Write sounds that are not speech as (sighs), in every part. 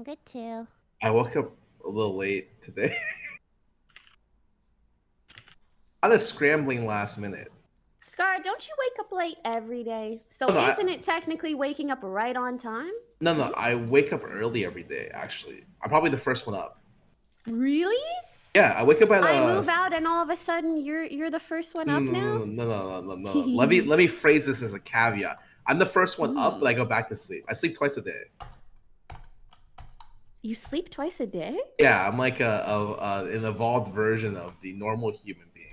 I'm good too. I woke up a little late today. (laughs) I was scrambling last minute. Scar, don't you wake up late every day? So No, isn't it technically waking up right on time? No, no, I wake up early every day. Actually, I'm probably the first one up. Really? Yeah, I wake up at. Uh, I move out and all of a sudden you're you're the first one up no, now? no, no, no, no, no, no. (laughs) let me let me phrase this as a caveat. I'm the first one up, but I go back to sleep. I sleep twice a day. You sleep twice a day? Yeah, I'm like a, a, a an evolved version of the normal human being.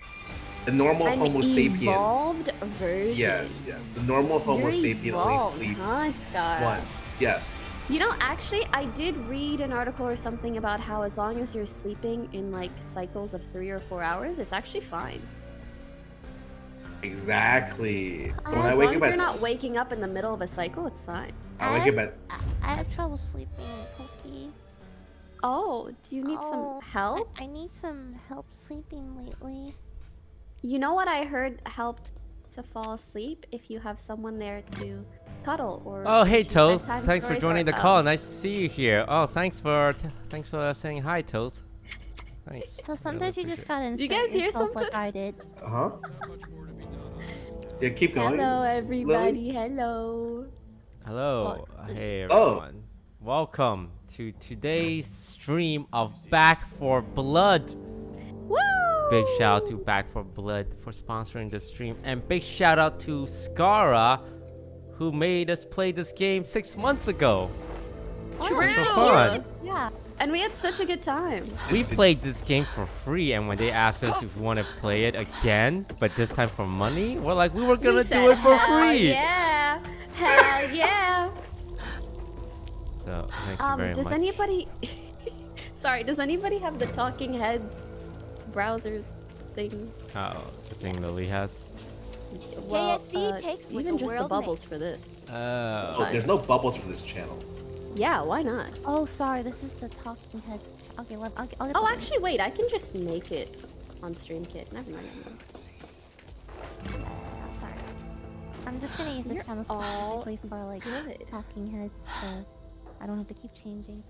The normal An Homo sapien. evolved version. Yes, yes. The normal Homo You're sapien only sleeps huh, Scar? once. Yes. You know, actually, I did read an article or something about how as long as you're sleeping in like cycles of three or four hours, it's actually fine. Exactly. When Uh, I as wake long up as you're not waking up in the middle of a cycle, it's fine. I wake up at I, I have trouble sleeping, Pokey. Oh, do you need Oh, some help? I, I need some help sleeping lately. You know what I heard helped to fall asleep if you have someone there to cuddle or. Oh, hey keep Toast. Thanks for joining the oh. call. Nice to see you here. Oh, thanks for thanks for saying hi, Toast. Thanks. So sometimes you just gotta you guys hear yourself like? I did. uh huh. Yeah, keep going. Hello, everybody. Hello. Hello. Hey everyone. Oh. Welcome to today's stream of Back 4 Blood. Woo! Big shout out to Back 4 Blood for sponsoring the stream, and big shout out to Scarra, who made us play this game six months ago. True. For fun. Yeah. And we had such a good time. We played this game for free, and when they asked us if we want to play it again, but this time for money, we're like, we were gonna We do it for "Hell free. Yeah. Hell yeah. So thank you Um, very does much. anybody? (laughs) Sorry, does anybody have the Talking Heads browsers thing? Oh, the thing that Lily has. Well, KSC uh, takes what even the just the bubbles makes. for this. Uh, Oh, there's no bubbles for this channel. Yeah, why not? Oh, sorry. This is the Talking Heads. Okay, let, I'll, I'll get Oh, the- actually, wait. I can just make it on StreamKit. Never mind. Uh, sorry. I'm just gonna use this You're channel all specifically for like Good. Talking Heads, so I don't have to keep changing.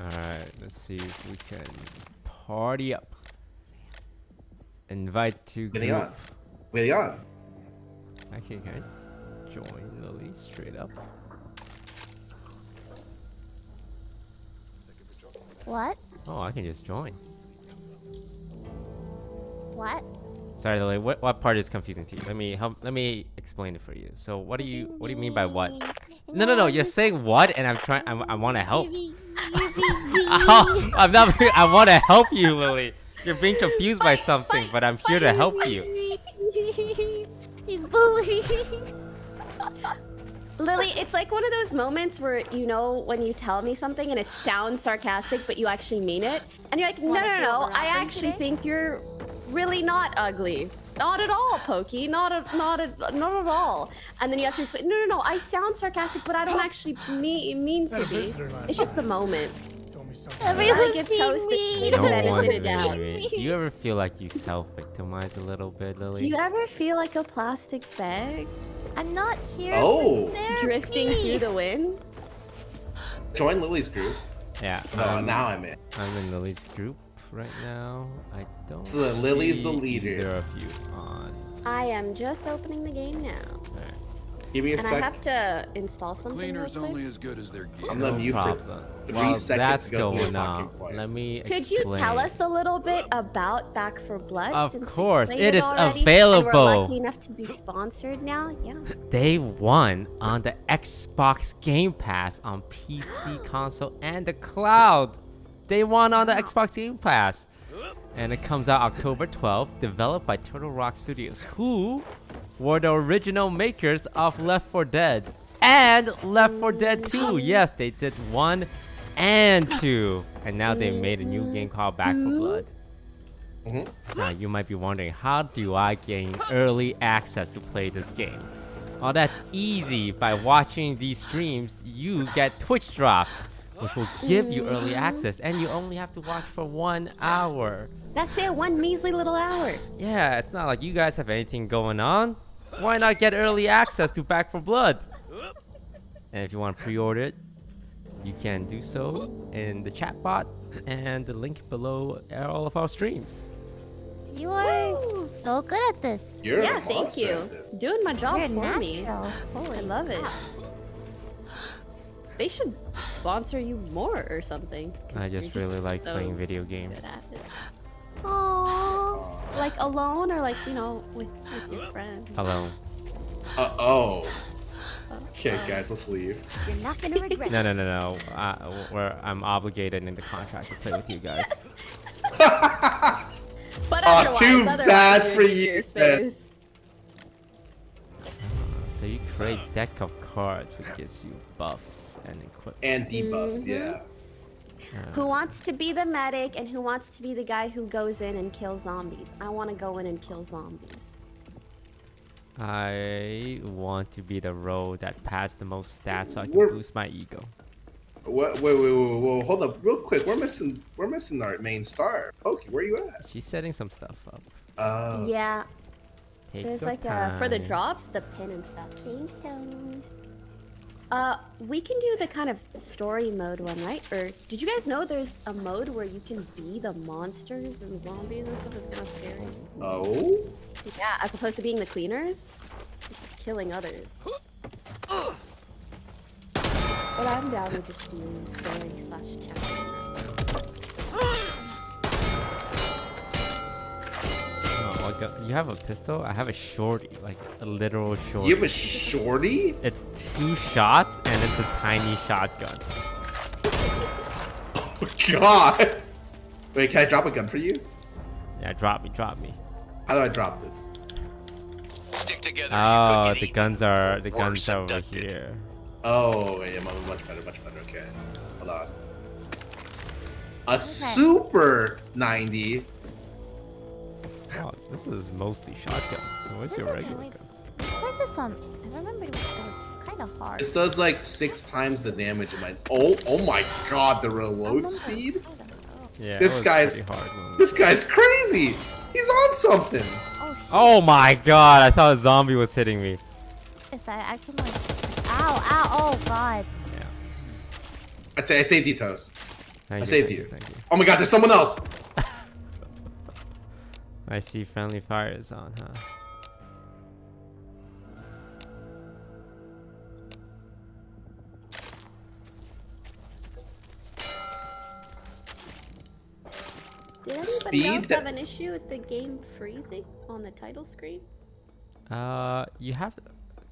Alright, let's see if we can party up. Invite to Getting group. on. Getting on. Okay, can I join Lily straight up? What? Oh, I can just join. What? Sorry, Lily. What what part is confusing to you? Let me help. Let me explain it for you. So, what do you what do you mean by what? No, no, no. You're saying what, and I'm trying. I, I want to help. Oh, (laughs) I'm not. I want to help you, Lily. You're being confused by something, but I'm here to help you. He's (laughs) bullying. Lily, it's like one of those moments where you know when you tell me something and it sounds sarcastic, but you actually mean it, and you're like, no, Wanna no, no. I actually today? think you're really not ugly. Not at all, Pokey. Not at, not at, not at all. And then you have to explain. No, no, no. I sound sarcastic, but I don't actually mean mean to be. It's just the moment. Told me something. Everyone's get being toasted. mean. No No edited one's it out. being mean. Do you ever feel like you self-victimize a little bit, Lily? Do you ever feel like a plastic bag I'm not here. Oh. for therapy. drifting through the wind? Join Lily's group. Yeah. No, I'm, now I'm in. I'm in Lily's group right now. I don't. So then Lily's the see leader. Either of you on. I am just opening the game now. Alright. Give me a And I have to install something. Cleaner's real quick. only as good as their gear. I'm gonna No mute for problem. three While seconds that's to go going on, let me Could you tell us a little bit about Back 4 Blood? Of course, it is already, available. we're lucky enough to be sponsored now. Yeah. (laughs) Day one on the Xbox Game Pass on PC, console, and the cloud. Day one on the Xbox Game Pass. And it comes out October 12th, developed by Turtle Rock Studios, who were the original makers of Left 4 Dead and Left 4 Dead 2. Yes, they did one and two. And now they made a new game called Back 4 Blood. Mhm. Now you might be wondering, how do I gain early access to play this game? Well, that's easy. By watching these streams, you get Twitch drops, which will give you early access, and you only have to watch for one hour. That's it. One measly little hour. Yeah, it's not like you guys have anything going on. Why not get early access to Back 4 Blood? And if you want to pre-order it, you can do so in the chat bot and the link below all of our streams. You are so good at this. You're yeah, thank you. Doing my job You're for me. Holy I love it. Crap. They should sponsor you more or something. I you're just really like so playing video games. good. Aww. Like alone or like, you know, with, with your friends. Alone. Uh oh. Uh, Okay, uh, guys, let's leave. You're not gonna (laughs) regret No, no, this. no, no. I, where I'm obligated in the contract to play with you guys. (laughs) (laughs) But Aw, otherwise, too bad for you, your So you create deck of cards which gives you buffs and equipment. And debuffs, Mhm. yeah. Uh, Who wants to be the medic and who wants to be the guy who goes in and kills zombies? I want to go in and kill zombies. I want to be the role that passed the most stats so I can We're- boost my ego. What? Wait, wait, wait, wait, hold up, real quick. We're missing. We're missing our main star. Pokey, where you at? She's setting some stuff up. Uh, yeah, Take there's your like uh for the drops, the pin and stuff. Thanks, Tones. Uh, we can do the kind of story mode one, right? Or did you guys know there's a mode where you can be the monsters and zombies and stuff? It's kind of scary. Oh. Yeah, as opposed to being the cleaners, just killing others. But I'm down with just doing story slash chapter. I got- you have a pistol? I have a shorty, like a literal shorty. You have a shorty? It's two shots and it's a tiny shotgun. (laughs) Oh, God. Wait, can I drop a gun for you? Yeah, drop me, drop me. How do I drop this? Stick together. Oh, you could the get guns are the guns are over here. Oh, yeah, mu- much better, much better. Okay, hold on. A super 90. Oh, this is mostly shotguns. So what's your regular wait. guns? I played this on. I remember it was, kind of hard. This does like six times the damage of my. Oh, oh my God, the reload speed. I don't know. Yeah, This guy's- hard This guy's crazy. He's on something. Oh. Oh my god! I thought a zombie was hitting me. Yes, I, I can like. Ow! Ow! Oh god. Yeah. I'd say I saved you, Toast. Thank I you, saved thank you. Thank you. Oh my God, there's someone else. I see friendly fire is on, huh? Did anybody Speed else have an issue with the game freezing on the title screen? Uh, you have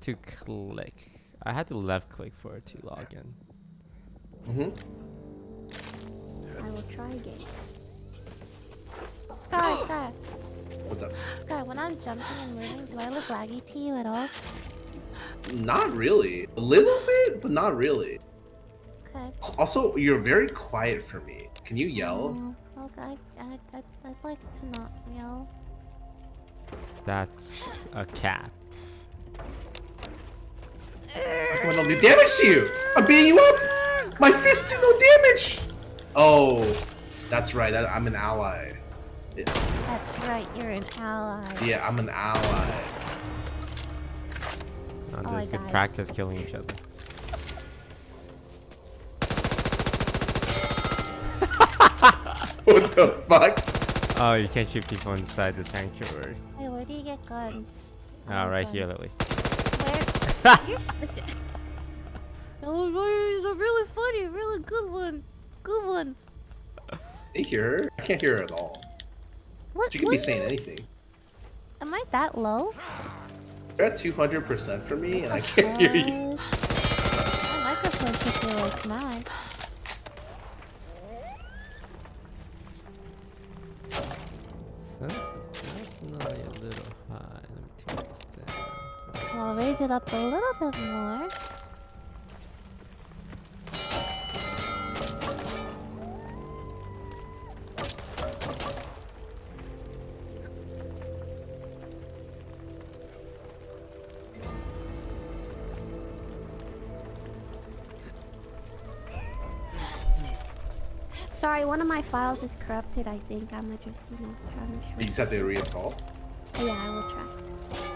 to click. I had to left click for it to log in. hmm I will try again. Sky, (gasps) Sky, What's up? Sky. When I'm jumping and moving, do I look laggy to you at all? Not really. A little bit, but not really. Okay. Also, you're very quiet for me. Can you yell? Oh, okay. I, I, I, I'd like to not yell. That's a cap. I want to do damage to you. I'm beating you up. My fists do no damage. Oh, that's right. I- I'm an ally. Yeah, That's right. You're an ally. Yeah, I'm an ally. Oh, oh I there's good died. practice killing each other. (laughs) What the fuck? Oh, you can't shoot people inside the sanctuary. Hey, where do you get guns? I Oh, right guns. here, Lily. Where? (laughs) You're such a... (laughs) Oh, it's a really funny, really good one. Good one. Can you hear her? I can't hear her at all. What? She could be what? saying anything. Am I that low? You're at 200% for me, and I can't hear you. My microphone should be like mine. Sense is definitely a little high. Let me turn this down. I'll raise it up a little bit more. One of my files is corrupted. I think I'm just you know trying to. You just have to reinstall. Yeah, I will try.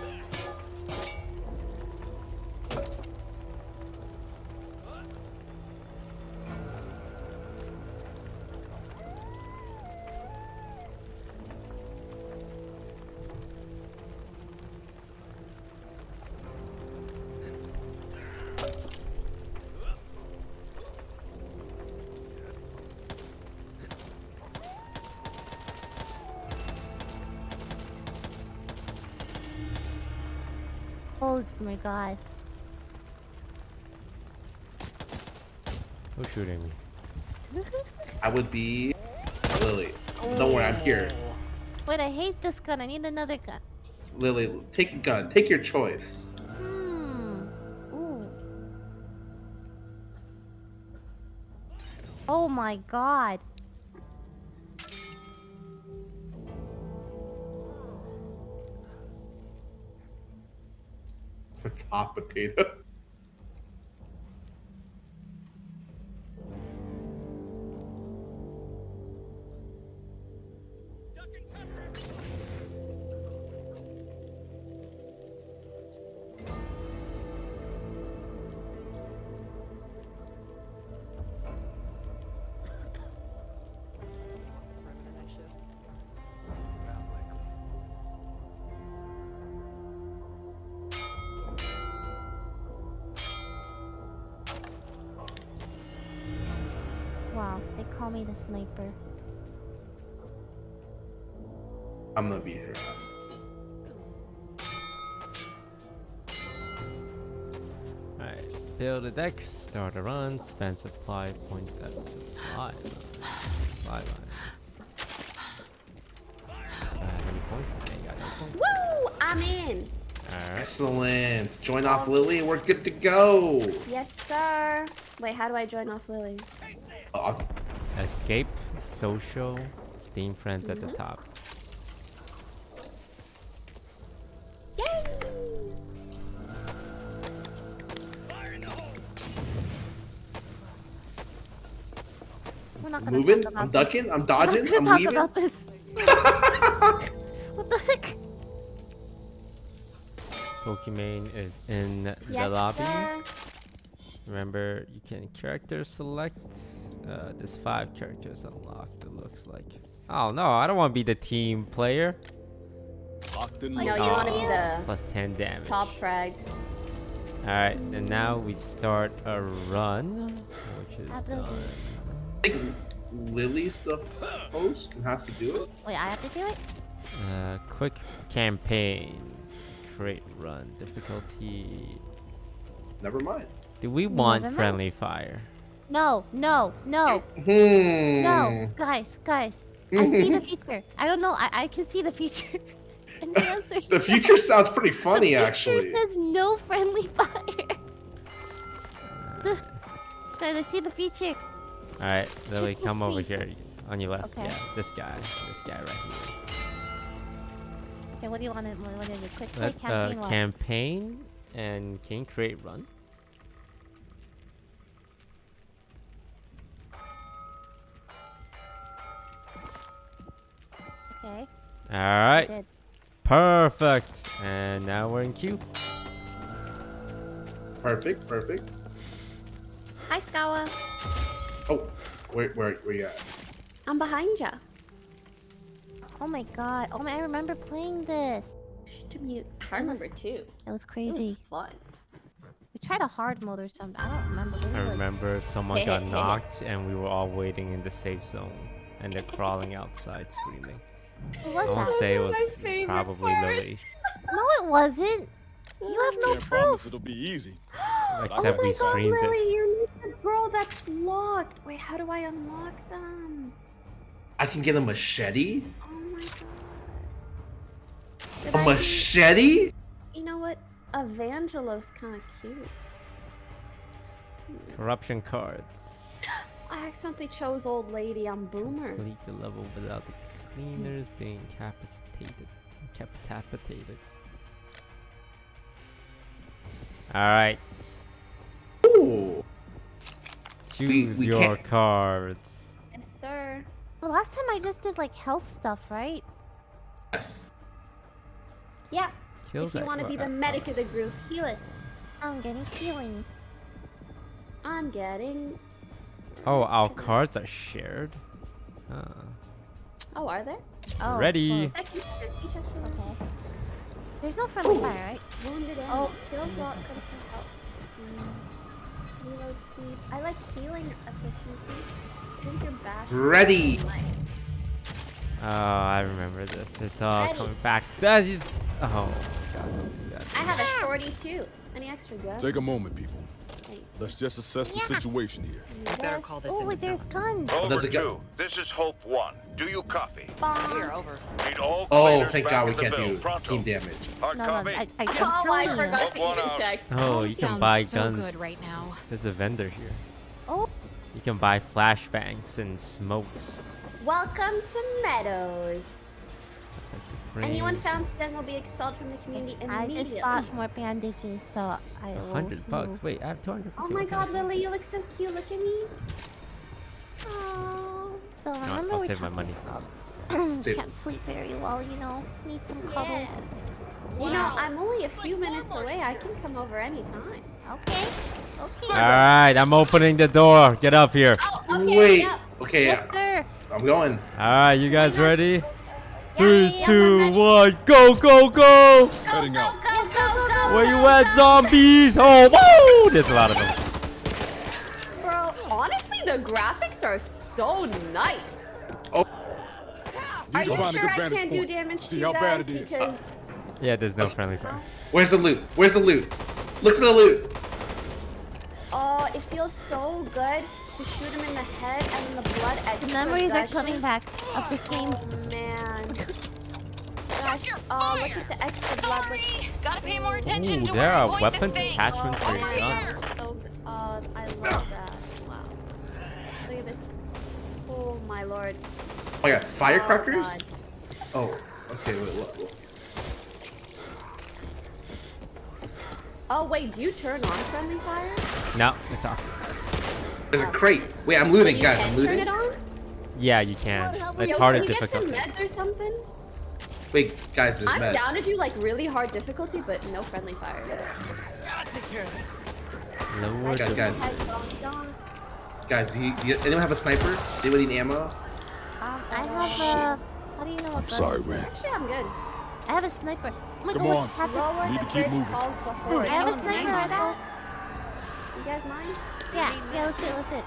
God. Who's shooting me? I would be Lily. Don't worry, I'm here. Wait, I hate this gun. I need another gun. Lily, take a gun. Take your choice. Hmm. Ooh. Oh my god. Hot potato. I'm gonna be here. Alright. Build a deck, start a run, spend supply points at supply line. Supply line. Uh, any points? I got no points. Woo! I'm in. Alright. Excellent. Join off Lily and we're good to go. Yes, sir. Wait, how do I join off Lily? Uh, Escape, social, Steam friends at the top. Not gonna moving. about I'm this. ducking. I'm We're dodging. I'm gonna leaving. talk about this. (laughs) what the heck? Pokimane is in the lobby. sir. Remember, you can character select. Uh, there's five characters unlocked, it looks like. Oh no, I don't want to be the team player. Locked and No, you want to be the Plus 10 damage. top frag. Alright, and now we start a run, which is done. I think Lily's the host and has to do it. Wait, I have to do it? Uh, quick campaign. Create run. Difficulty. Never mind. Do we want Never mind. friendly fire? No, no, no, Hmm. no. Guys, guys. I see the future. I don't know. I, I can see the future. (laughs) and the answer The future sounds pretty funny, the actually. future says no friendly fire. (laughs) Guys, I see the future. Alright, Lily, Triple come over here. On your left. Okay. Yeah, this guy. This guy right here. Okay, what do you want to? What is it? Quick play Let, campaign. uh, campaign and can you create run? okay. Alright, perfect. And now we're in queue. Perfect. Perfect. Hi, Skawa. Oh, where where where you at? I'm behind ya. Oh my god. Oh my, I remember playing this. To mute. I remember too. It was crazy. It was crazy. fun. We tried a hard mode or something. I don't remember. We I like- remember someone got (laughs) knocked and we were all waiting in the safe zone and they're crawling outside screaming. Who I was won't that? say it my was probably part. Lily, No, it wasn't. You have no Can't promise proof. it'll be easy. (gasps) except oh we my god, streamed Lily, it. you need the girl that's locked. Wait, how do I unlock them? I can get a machete. Oh my god. Should A I be- machete? You know what? Evangelo's kind of cute. Corruption cards. (gasps) I accidentally chose old lady. I'm boomer. Complete the level without the cleaners being capacitated. Capacitated. Alright. Ooh. Choose we your can't- cards. Yes, sir. The last time I just did like health stuff, right? Yes. Yeah. Kills if you want to be the medic of the group, heal us. I'm getting healing. I'm getting. Oh, our cards are shared. Ah. Oh, are there? Oh, Ready. close. Second, each actually. Okay. There's no friendly fire, right? Wounded Oh, oh, heal block could have help. Mm. Reload speed. I like healing efficiency. Drink your bash. Ready. Oh, I remember this. It's all Ready. coming back. That is. Oh, God, don't do that. I have a shorty too. Any extra guns? Take a moment, people. Thanks. Let's just assess the Yeah. situation here. better call this Oh, in there's guns. Does Over it go- two. This is Hope One. Do you copy? Bomb. Here, over. Need all Oh, thank God we can't do Pronto. team damage. Hard No, no. I, I, Oh, I'm I telling you. forgot to even check. Oh, you can Sounds buy so guns. good right now. There's a vendor here. Oh, You can buy flashbangs and smokes. Welcome to Meadows. Anyone found Sven will be expelled from the community immediately. I just bought more bandages, so I will. hundred bucks. Wait, I have 250. Oh my Okay. god, Lily, you look so cute. Look at me. Oh. So what, remember I'll we save my money. about (coughs) (coughs) can't sleep very well, you know. Need some Yeah. cuddles. You know, I'm only a few minutes away. I can come over anytime. Okay. Okay. All right, I'm opening the door. Get up here. Oh, okay. Wait. Yep. Okay, Yes, sir. I'm going. All right, you guys ready? Yeah, Three, yeah, yeah, two, we're ready. one, go, go, go! Heading out. Where you at, zombies? Oh, whoa! There's a lot of them. Bro, honestly, the graphics are so nice. Oh. Are Need you sure I can't do damage See to you how guys? bad it is. Because Yeah, there's no friendly fire. Where's the loot? Where's the loot? Look for the loot. oh, it feels so good to shoot him in the head and then the blood The memories are coming back of this game. Oh man. (laughs) Gosh, oh look at the extra blood. Look. Gotta pay more attention Ooh, to there where I are point weapons this thing. attachments for Oh your my guns. so good. Oh, I love that. Wow. Look at this. Oh my lord. Oh, I got firecrackers. Oh, God. Oh, okay. Wait, what, what? Oh wait, do you turn on friendly fire? No, it's off. There's a crate. Wait, I'm looting, guys. I'm turn looting. it on? Yeah, you can. It's Yo, harder can you get some meds or something? Wait, guys, there's I'm meds. down to do like really hard difficulty, but no friendly fire. Lower Guys, the- guys. Headphones on. Guys, do, you, do you- anyone have a sniper? Anyone need ammo? Um, I have a. How do you know what gun? Sorry, Ren. Actually, I'm good. I have a sniper. Oh my Come god, what on. just happened? Lower Need to keep moving. calls the horde. I have a sniper mind rifle. that. You guys mind? Yeah, yeah, let's it, let's it.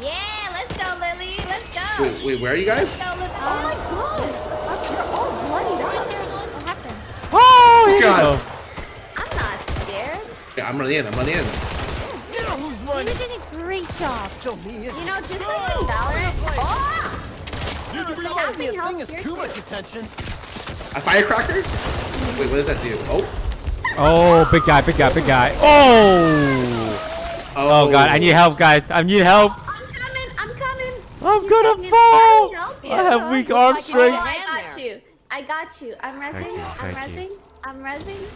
Yeah, let's go, Lily. Let's go. Wait, wait, where are you guys? Go, Lily. Oh my god. You're all bloodied up. What happened? Oh, here you God. go. I'm not scared. Yeah, I'm running in. I'm running in. You did a great job. You know, just like in Valorant. Oh! So having health here too. Much attention. A firecracker? Wait, what does that do? Oh. Oh, big guy, big guy, big guy. Oh! Oh, Oh god, I need help, guys. I need help. I'm coming. I'm coming. I'm You gonna fall. get- help you. I have weak Oh, arm I strength. got you. I got you. I'm resing. you, I'm resing. I'm resing.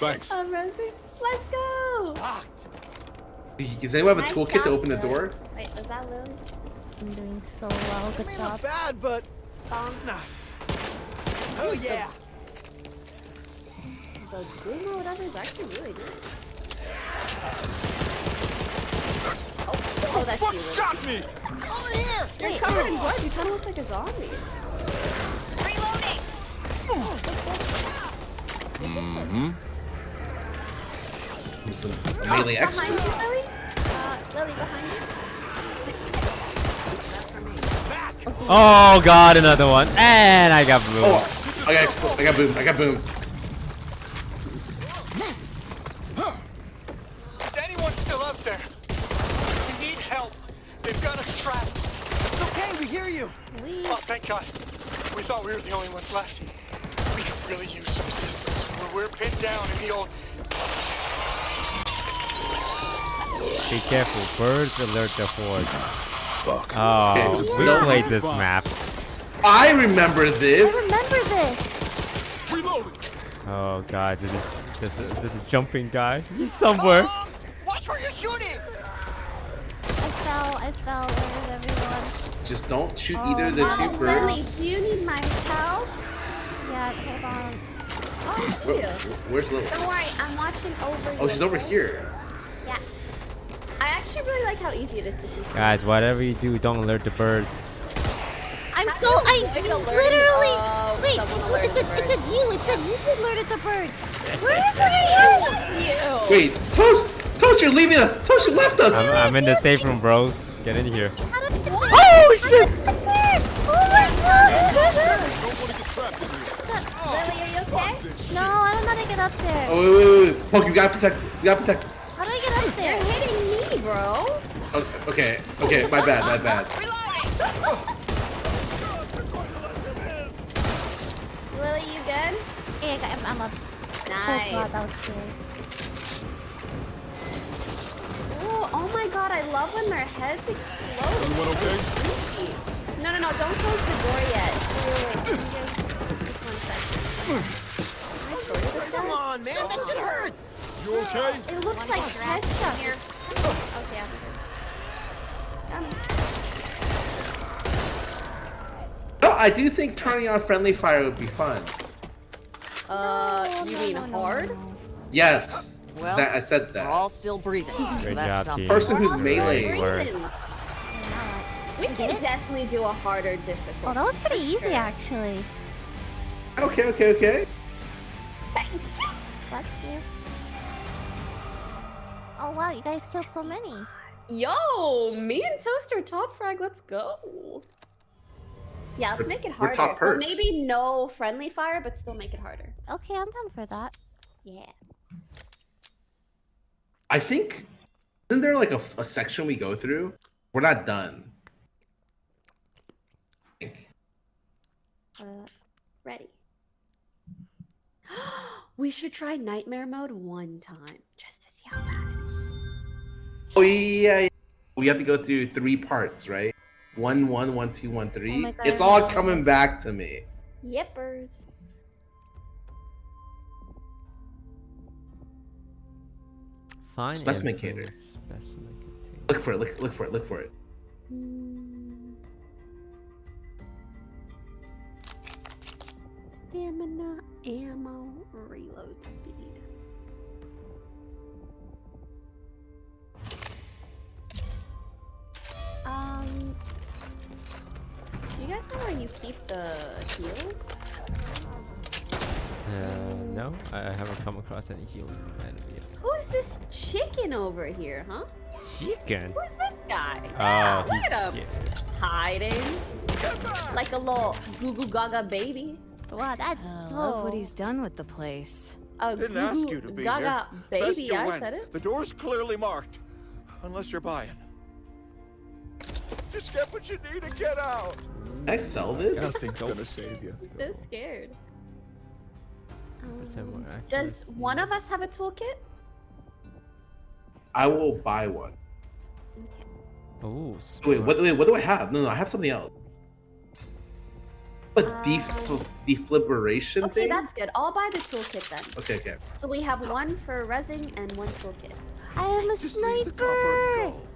Thanks. I'm resing. Let's go. Does anyone have a Nice toolkit to open the door? Wait, was that Lily? I'm doing so well. Good job. bad, but Bomb. oh yeah. The boom or whatever is actually really good. Oh, oh that's you. Lily. Got me. Over here. You're covered in blood. You kind of look like a zombie. Reloading. Some melee oh, expert. behind you, Lily. Uh, Lily, behind you. Oh god, another one. And I got blue. Oh, I got expl- I got boomed. I got boomed. Is anyone still out there? We need help. They've got us trapped. It's okay. We hear you. We Oh, thank God. We thought we were the only ones left. We could really use some assistance. We're, we're pinned down in the old. Be careful, birds alert the horde. Fuck. Oh, Okay, we no- played this map. I remember this. I this. remember this. Reloading. Oh god, this is this is this is jumping guy. He's somewhere. Watch where you're shooting. I fell. I fell. Where is everyone? Just don't shoot Oh, either of the wow. two Lily, birds. do you need my help? Yeah, hold on. Oh, Where- where's Lily? Don't worry, I'm watching over you. Oh, she's over here. Yeah. I actually really like how easy it is to see. Guys, whatever you do, don't alert the birds. I'm How so I you avoid alerting- literally Oh, wait. someone Look, it it's said, the it said you. It said you alerted the birds. (laughs) Where is it? That's you. Wait, Toast! Toast, you're leaving us! Toast, you left us! I'm, I'm in the safe room, bros. Get in here. How did it Oh shit! Oh my god! No, I Don't want to get trapped in here. Lily, there? Oh, wait, wait, wait, wait. Poke, you gotta protect. You gotta protect. How do I get up there? You're hitting me, bro. Okay, okay, my bad, my bad. Lily, you good? Hey, I got, I'm, I'm up. Nice. Oh god, that was scary. Oh, oh my god, I love when their heads explode. Everyone okay? No, no, no, don't close the door yet. Wait, wait, wait. Let Just, just one second. Can I short this guy? on, man. That shit hurts. You okay? It looks like headshot. here. Okay, I'm good. Um, No, I do think turning on friendly fire would be fun. uh, No, you no, mean no, no, hard? no. Yes. Well, that, I said that. We're all still breathing, so Good that's job, something. team. Person who's We're all melee. still Word. breathing. Alright. We can definitely do a harder difficulty. Oh, that was pretty easy Sure. actually. Okay, okay, okay. Bless you. Oh wow, you guys killed so many. Yo, me and Toaster top frag, let's go. Yeah, let's make it harder. top perks. maybe no friendly fire, but still make it harder. Okay, I'm down for that. Yeah. I think isn't there like a, a section we go through? We're not done. Uh, ready. (gasps) we should try nightmare mode one time, just to see how fast. Oh yeah, yeah. We have to go through three parts, right? One, one, one, two, one, three. my God, it's all coming back to me. Yippers. Fine. Specimen info, cater. Specimen container. Look for it. Look, look for it. Look for it. Stamina, ammo, reload speed. Um, do you guys know where you keep the heals? Uh, no, I I haven't come across any healing item yet. Who's this chicken over here, huh? Chicken. Who's this guy? Oh, yeah, look at him. Hiding. Like a little goo goo gaga baby. Wow, that's I so... love what he's done with the place. A Didn't goo ask you to be gaga here. baby, Best you I went. said it. The door's clearly marked. Unless you're buying. Just get what you need and get out. Can I sell this? Nothing's gonna save you. So scared. Percent more Um, Does one of us have a toolkit? I will buy one. Ooh. Wait, what? Wait, what do I have? No, no, I have something else. But def Um, deflibration Okay, thing. that's good. I'll buy the toolkit then. Okay, okay. So we have one for resin and one toolkit. I am a Just leave the copper and sniper!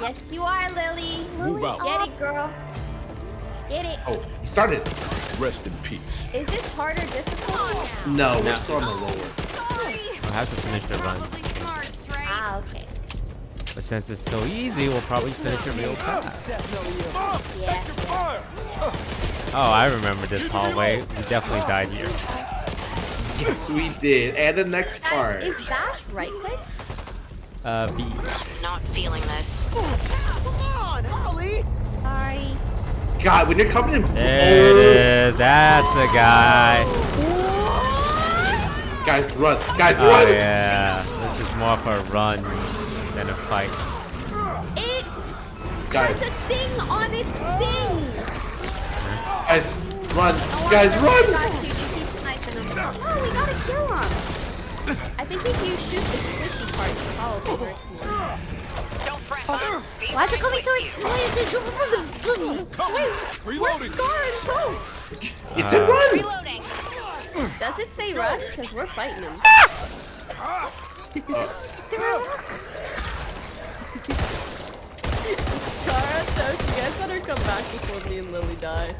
Yes, you are, Lily. Move out. Get it, girl. Get it. Oh, you started. Rest in peace. Is this harder difficult? No, we're No. still on the lower. We'll have to finish the run. Smarts, right? Ah, okay. But since it's so easy, we'll probably finish it real fast. Yeah. Fire! Oh, I remember this hallway. We definitely died here. Yes, we did. And the next Guys, part. is bash right click? Uh, B. Not feeling this. Oh, come on, Holly. Sorry. God, when you're covered in There it is. That's the guy. guys, run, guys, Oh run. yeah. This is more of a run than a fight. It Guys, has a thing on its thing. guys, run, Oh, guys, I run. got you. You keep sniping him. Oh, we gotta kill him. I think if you shoot the squishy part, it probably hurts more. Don't fret, bud. Be Why is it coming with towards you. Wait, Reloading! Scar and Toast. It's a Uh, run. Reloading. Does it say run? Because we're fighting him. Scarra, Toast, you guys better come back before me and Lily die.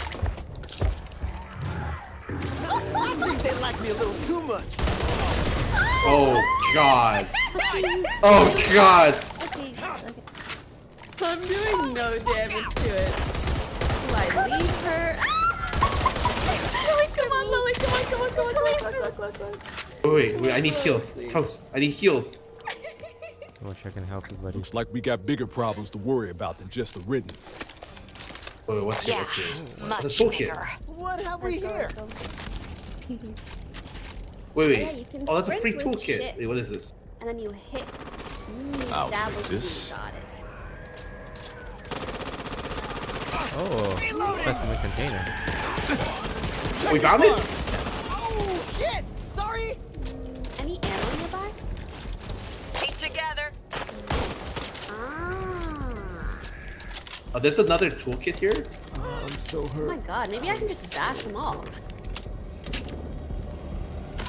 I think they like me a little too much. Oh God. Oh God. Okay, okay. I'm doing no damage to it. Do I leave her? (laughs) Lily, come on, Lily, come on, come on, come on, come on, come on, come on. Wait, wait, I need heals. Toast, I need heals. (laughs) I wish I can help you, buddy. Looks like we got bigger problems to worry about than just the ridden. Wait, wait, what's here? What's here? much The toolkit. bigger. What have we here? Wait, wait. Yeah, oh, that's a free toolkit. Wait, what is this? And then you hit. Mm, I'll that take was this. You got it. Oh, specimen container. We found it? Oh, shit! Sorry! Any ammo nearby? Keep together. Ah. Oh, there's another toolkit here? I'm so Oh my god, maybe I can just bash them all.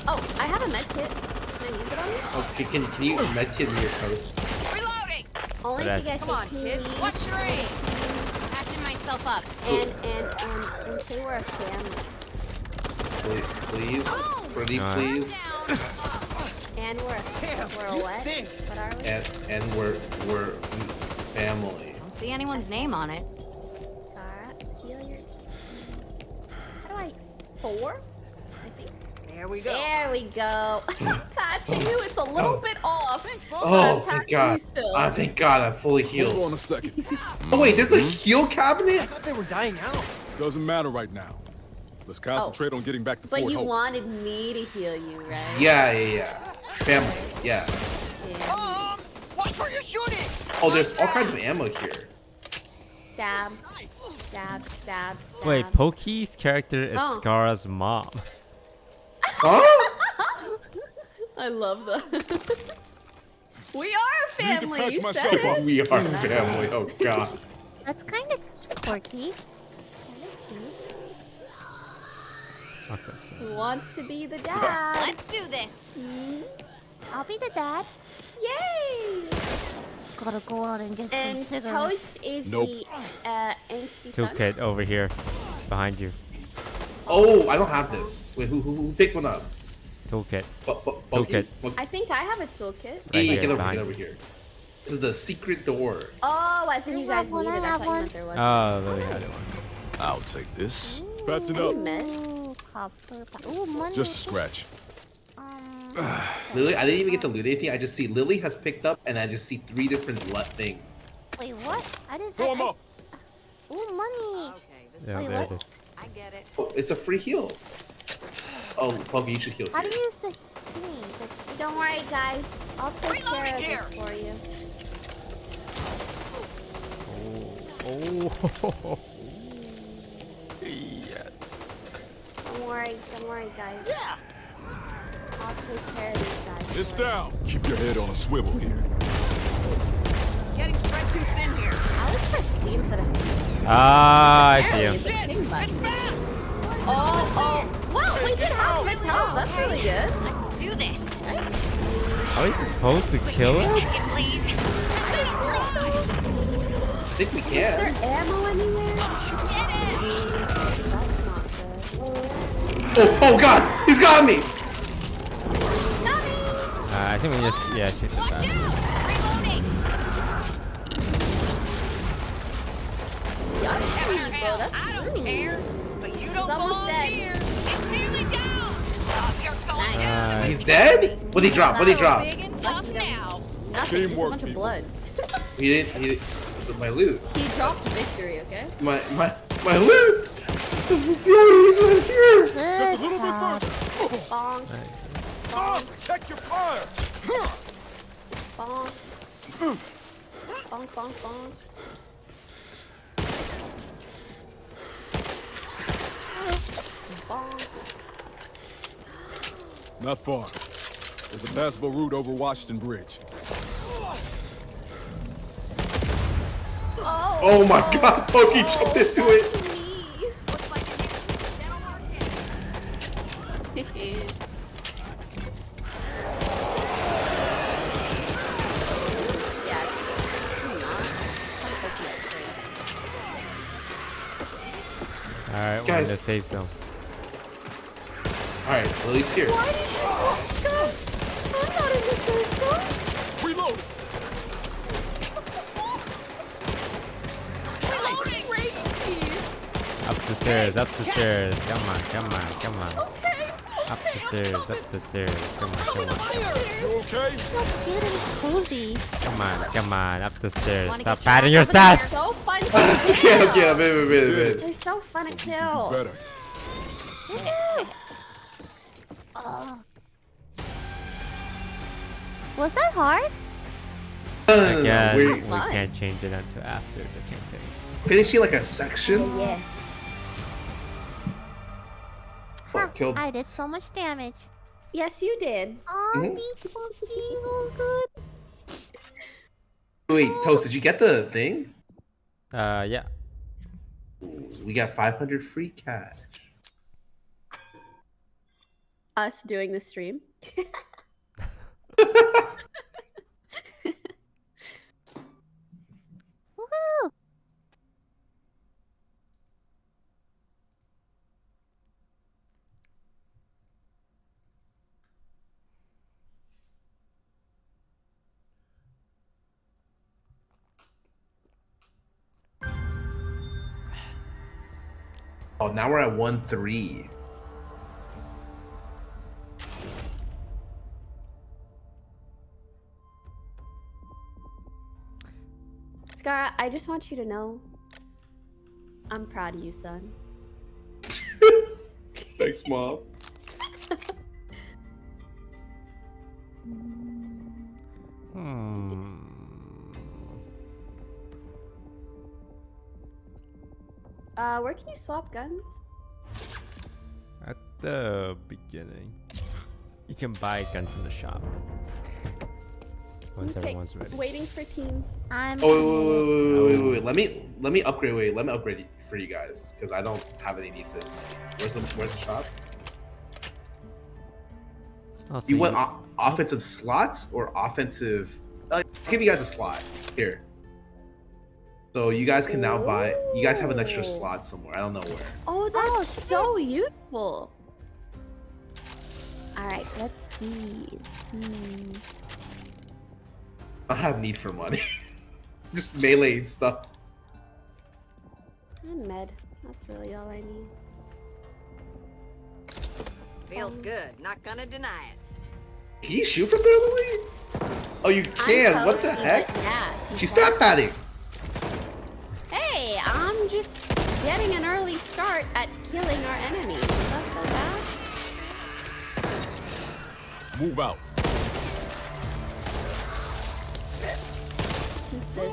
Oh, I have a med kit. Can I use it on you? Okay, can, can you medkit me your toast? Reloading. Only if But you guys Come on, kid. please. What's your aim? Patching myself up. And, and, um, and say we're a family. Please, please? Pretty Alright. please? And we're, Damn, we're a you what? stink. What are we? And, and we're, we're family. Don't see anyone's name on it. Alright, heal your... How do I... Four? I think. There we go. There we go. (laughs) Patching you, it's a little Oh. bit off. Oh, thank God. you still. Ah, thank God, I'm fully Hold healed. on a second. (laughs) Oh, wait, there's a Mm-hmm. heal cabinet? I thought they were dying out. Doesn't matter right now. Let's concentrate on getting back to But Fort you Hope. wanted me to heal you, right? Yeah, yeah, yeah. Family, yeah. Yeah. Mom! Watch where you're shooting! Oh, there's all kinds of ammo here. Stab. Stab, stab, stab. Wait, Pokey's character is Oh. Scar's mom. (laughs) Huh? I love that. (laughs) we are a family. patch You myself said up. it. We are family, oh God. That's kind of quirky. Who wants to be the (laughs) dad? Let's do this. I'll be the dad. Yay! Gotta go out and get some And cigarettes. Toast is Nope. the uh, angsty son. Toolkit over here, behind you. Oh, I don't have this. Wait, who, who, who picked one up? Toolkit. Bu- bu- Toolkit. I think I have a toolkit. Yeah, Right yeah, here, get over here, get over here. This is the secret door. Oh, as in I you guys one, need I it. I have thought you one. meant there was. Oh, Lily had one. I'll take this. Patching Any up. Ooh, copper. Ooh, money. Just a scratch. Um, (sighs) Lily, I didn't even get to loot anything. I just see Lily has picked up, and I just see three different le- things. wait, what? I didn't. Throw I, 'em I- up. Ooh, money. Okay, this Yeah, Wait, what? It is. I get it. Oh, it's a free heal. Oh, Buggy, you should heal. How do here. you use the thing? The- Don't worry, guys. I'll take care of here. this for you. Oh. oh (laughs) yes. Don't worry, don't worry, guys. Yeah. I'll take care of these guys. It's down. Keep your head on a swivel here. Getting spread too thin here. I was press C instead of Ah, I see Apparently him. it's a ping button. Oh, oh. Well, we did have Fritz help. That's really good. Let's do this. Right? Are we supposed to kill Give me a him? second, please. I think we can. Is there ammo anywhere? That's not good. Oh, oh God, he's got me. Uh, I think we just yeah shoot this Watch guy. out! Reloading. Have your that's I don't rude. care. But you don't He's almost belong dead. here. It's nearly down. You're going Nice. down. He's dead? What did he drop? What did he drop? Big and tough now. Nothing. Just a bunch of blood. He didn't. He didn't. My loot. He dropped victory, okay? My my my loot. That's the only reason I'm here. Just a little bit further. Bonk, Ah, check your fire! bonk. Bonk, bonk, bonk. Bonk. Not far. There's a passable route over Washington Bridge. Oh, Oh my God, Pokey jumped into it. that's me. yeah, do not. Don't poke me straight. All right, we're in Guys. the safe zone. All right, Lily's here. Why did you walk up? I'm not in the circle. Reload. Up the stairs, up the stairs. Come on, come on, come on. Okay. Up the stairs, up the stairs. Come on, come on, You okay? So cute and cozy. come on, come on. Up the stairs. Stop patting your your ass They're stats. so fun (laughs) to okay, kill. okay, wait, wait, wait, wait. They're so fun to kill. Better. Oh, Was that hard? No, no, I no, no, guess we're we can't change it until after the campaign. finishing like a section. Yeah. Oh, Ha, killed. I did so much damage. Yes, you did. Oh, these funky, oh good. Wait, Toast, did you get the thing? Uh, yeah. We got 500 free cash. Us doing the stream. (laughs) Woohoo! Oh, now we're at 1 3. I just want you to know I'm proud of you, son. (laughs) Thanks, Mom. Hmm. Uh, where can you swap guns? At the beginning, you can buy a gun from the shop. Once Okay, everyone's ready. Waiting for team. I'm Oh, wait, wait, wait, wait, wait, wait, wait. Let me let me upgrade. Wait, let me upgrade for you guys because I don't have any need for this money. Where's the Where's the shop? Oh, so You want o- offensive slots or offensive? I'll give you guys a slot here. So you guys can now buy. You guys have an extra slot somewhere. I don't know where. Oh, that's so useful. All right, let's see. Hmm. I have need for money. (laughs) Just melee and stuff. And med. That's really all I need. Feels good. Not gonna deny it. Can you shoot from there, Lily? Oh, you can. I'm What the heck? like, Yeah. you She's can. stat padding. Hey, I'm just getting an early start at killing our enemies. Is that so bad? Move out. This.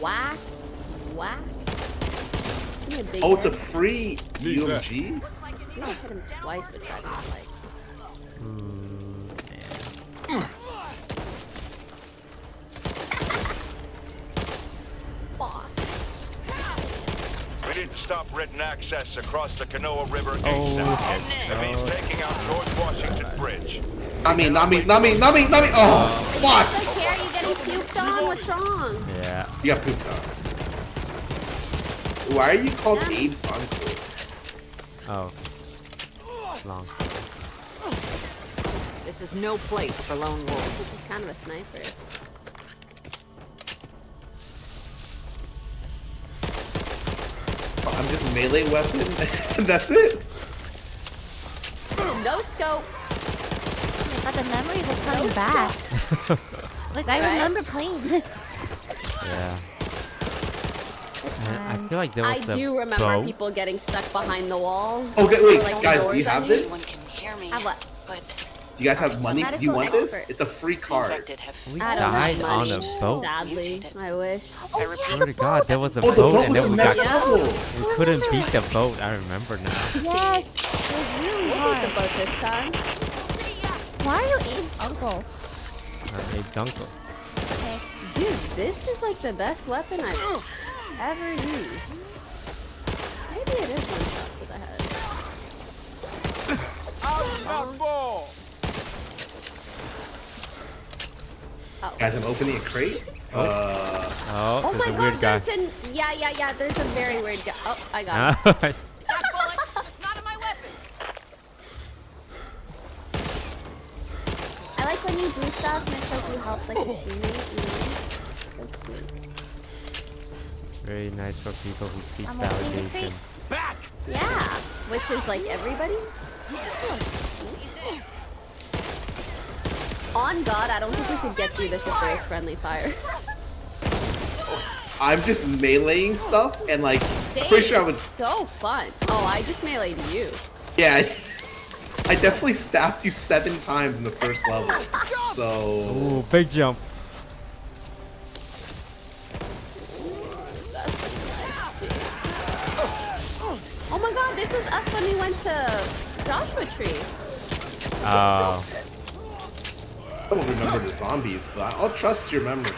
Whack. Whack. Give me Oh, it's a free Need that. UMG. I think I hit him twice with that. Like, hmm, yeah. fuck. We need to stop Ridden access across the Canoa River Oh, ASAP. It means taking out George Washington Bridge. Not me, not me, not me, not me, not me. Oh, fuck. It's okay, are you getting puked wrong? Yeah. You got pooped on. Why are you called Yeah. Abe's uncle? Oh. Long. This is no place for lone wolves. This is kind of a sniper. Oh, I'm just melee weapon. (laughs) That's it. No scope. Oh my god, the memories are coming back. (laughs) like, I remember playing this. Yeah. And I feel like there was a do remember boat. people getting stuck behind the wall. Okay, wait, Like guys, do you have this? you? can hear me, Have what? but Do you guys have money? Do you want this? It's a free card. We I died have on a boat. Sadly, I wish. Oh, yeah, repeat, Swear the to God, there was a Oh, the boat boat and then we got level. we couldn't beat the boat. I remember now. Yes, it was really We'll beat the boat this time. Why are you Abe's uncle? Uh, Abe's uncle. Okay. Dude, this is like the best weapon I've ever used. Maybe it is one shot to the head. Out, not ball. Oh. Guys, I'm opening a crate. Uh, Oh, Oh my a god, guy. an yeah, yeah, yeah, there's a very weird guy. Oh, I got him. (laughs) Ah, that bullet is not in my weapon. I like when you do stuff and it's like you help like a teammate, you know? So cute. Very nice for people who seek I'm validation. Back. Yeah, which is like everybody. Oh, on God, I don't think we could get through this if there was friendly fire. (laughs) I'm just meleeing stuff and like, Dang, pretty sure I was. so fun. Oh, I just meleeed you. Yeah. (laughs) I definitely stabbed you seven times in the first level. Oh so Ooh, big jump. Oh my god, this was us when we went to Joshua Tree. Oh. I don't remember the zombies, but I'll trust your memory.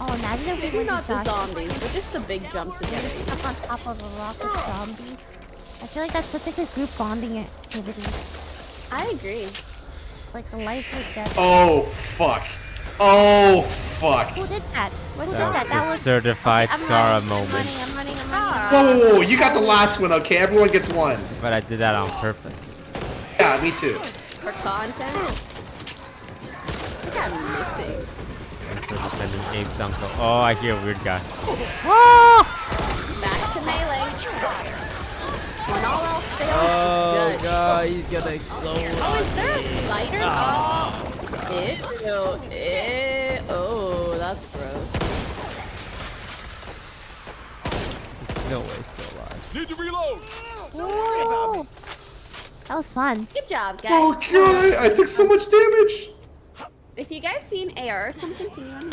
Oh, imagine if we Maybe went not the Joshua zombies, but just the big jumps Tree, together. Up on top of a rock with zombies. I feel like that's such a good group bonding activity. I agree. Like a life or death. Oh fuck. Oh fuck. Who did that? Who did That that? was That a was. certified I'm Scarra running, I'm moment. running, I'm running, I'm running. Whoa, whoa, whoa, you got the last one, okay? Everyone gets one. But I did that on purpose. Yeah, me too. For content. I think I'm missing. Thanks for defending Abe's uncle. Oh, I hear a weird guy. (laughs) Back to melee. When all else fails, Oh it's god, he's gonna explode. Oh, is there a spider? Ah. Oh, ew, ew. Oh, that's gross. There's no way still alive. Need to reload. Woo! That was fun. Good job, guys. Oh god, I took so much damage. If you guys seen AR or something, can you let me?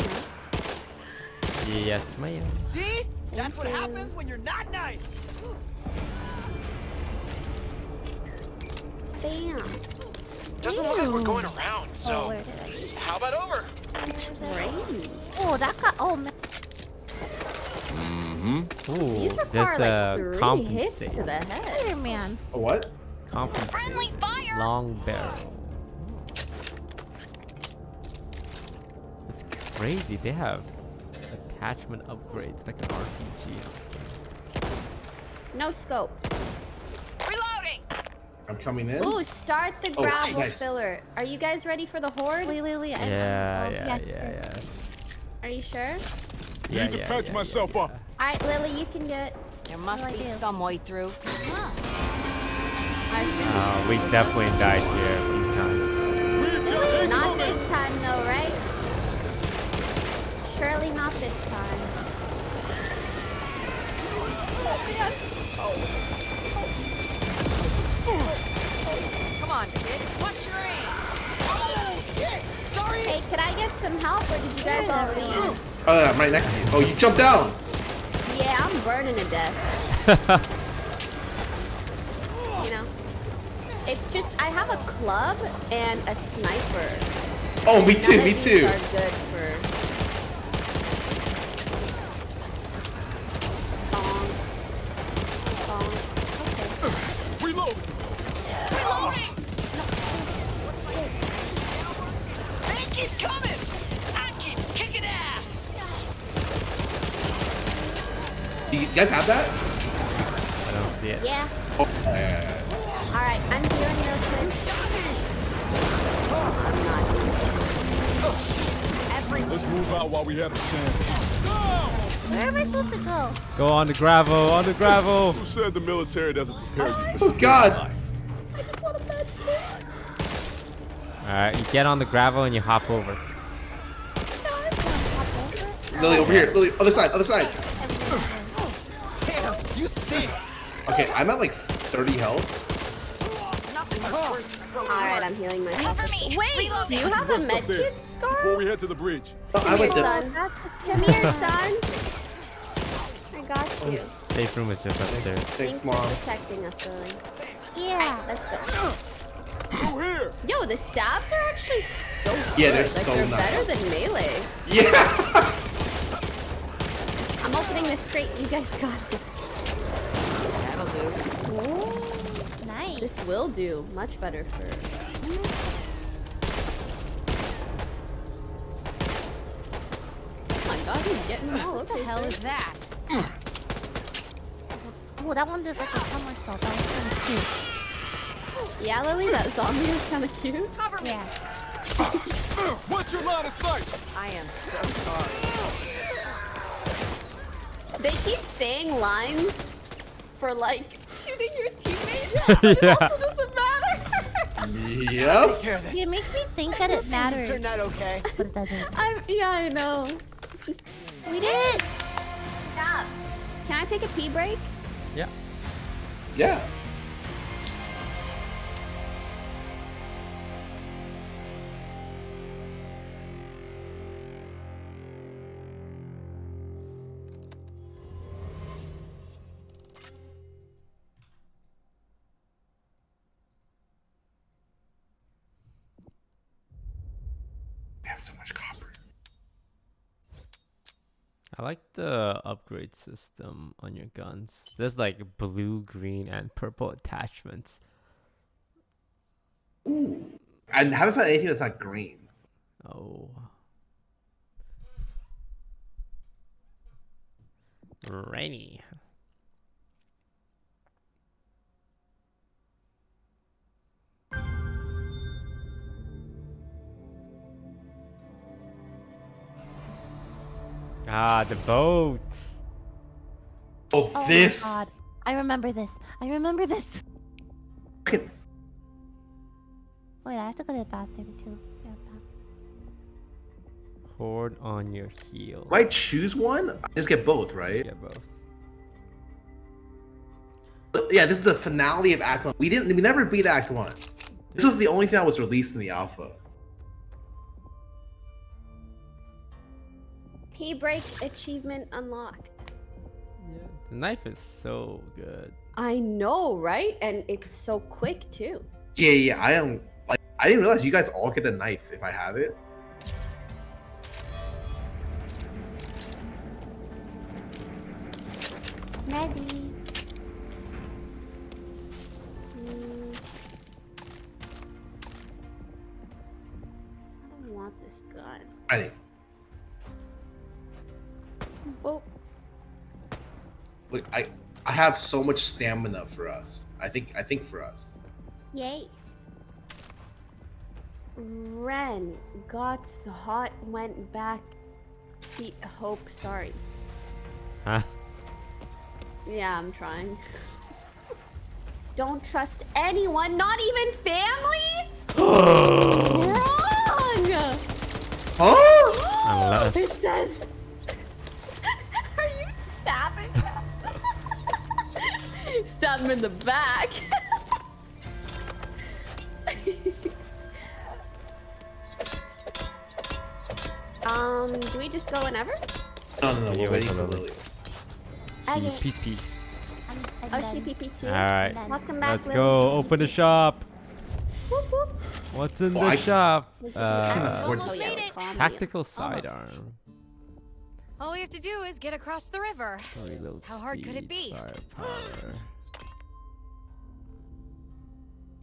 Yes, ma'am. See? That's what happens when you're not nice. Bam. Doesn't look like we're going around, Oh, so where did I? how about over? Brains. Oh, that got. Oh man. Mm-hmm. Ooh, These there's require like a three hits to the head. Spider-Man. A what? Friendly fire. Long barrel. It's crazy. They have attachment upgrades like an RPG. and. No scope. Reloading. I'm coming in. Ooh, start the Oh, gravel nice. filler. Are you guys ready for the horde? Wait, wait, wait. I- Yeah, oh, yeah, yeah, yeah. Are you sure? Yeah, Need to patch yeah, myself yeah, up. All right, Lily, you can do it. There must be do some way through. I yeah. Oh, we definitely died here a few times. Not this time, though, right? Surely not this time. Come on, kid. What's your aim? Hey, could I get some help, or did you guys already? Oh, yeah, I'm right next to you. Oh, you jumped down. Yeah, I'm burning to death. (laughs) you know, it's just I have a club and a sniper. Oh, me None too, me too. Are good for. Bonk. Bonk. Okay. Reload. Reloading. They keep coming. I keep kicking ass. You guys have that? I don't see it. Yeah. Oh, yeah, yeah, yeah. All right. I'm healing real quick. I'm not. Let's move out while we have a chance. Where am I supposed to go? Go on the gravel, on the gravel. Who said the military doesn't prepare you for Oh god. life? Alright, you get on the gravel and you hop over. Lily, over here. Lily, other side, other side. Damn, you stink. Okay, I'm at like 30 health. All right, I'm healing myself. Cover me. Wait, do you have a Rest med up there before we head to the bridge. Oh, I Come went here, there. son. Come here, son. I got you. Safe room is just upstairs. Thanks, Thanks for mom. protecting us, Lily. Yeah. Let's go. Through here. Yo, the stabs are actually so good. Yeah, they're like, so they're nice. better than melee. Yeah. (laughs) I'm opening this crate. You guys got it. That'll do. Nice. This will do much better for. Oh my god, he's getting all What the hell is that? (clears throat) Oh, that one did like a somersault. That was kind of cute. Yeah, Lily, that zombie is kind of cute. Cover me. Yeah. (laughs) What's your line of sight? I am so sorry. They keep saying lines for like shooting your teammates, but (laughs) it also doesn't matter. Yep. Care. It makes me think that it matters, Turned out okay. but it doesn't. I'm yeah, I know. We did it. Stop. Can I take a pee break? Yeah. Yeah. I like the upgrade system on your guns. There's like blue, green, and purple attachments. Ooh. I haven't found anything that's not green. Oh. Rainy. Ah, the boat. Oh, Oh this. my god. I remember this. I remember this. Fucking- Wait, I have to go to the bathroom too. Yeah, on your heels. Might choose one. Just get both, right? Yeah, both. But yeah, this is the finale of Act One. We didn't. We never beat Act One. This was the only thing that was released in the alpha. P break achievement unlocked. Yeah, the knife is so good. I know, right? And it's so quick too. Yeah, yeah. I am like. I didn't realize you guys all get the knife if I have it. Ready. I I have so much stamina for us. I think I think for us. Yay. Ren got hot, went back. He hope sorry. Huh? Yeah, I'm trying. (laughs) Don't trust anyone, not even family. (gasps) Wrong. Oh! Unless. It says. Stab him in the back. (laughs) um, do we just go whenever? No, no, no. Yeah, We're wait waiting for for Lily. Lily. Okay. PP. I'm, I'm Oh, done. CPP too. Alright. Welcome back. Let's Lily. go. Open the shop. Whoop, whoop. What's in Oh, the I- shop? Uh, the- afford- yeah, Made it. Tactical sidearm. All we have to do is get across the river. Reload How hard could it be? Firepower.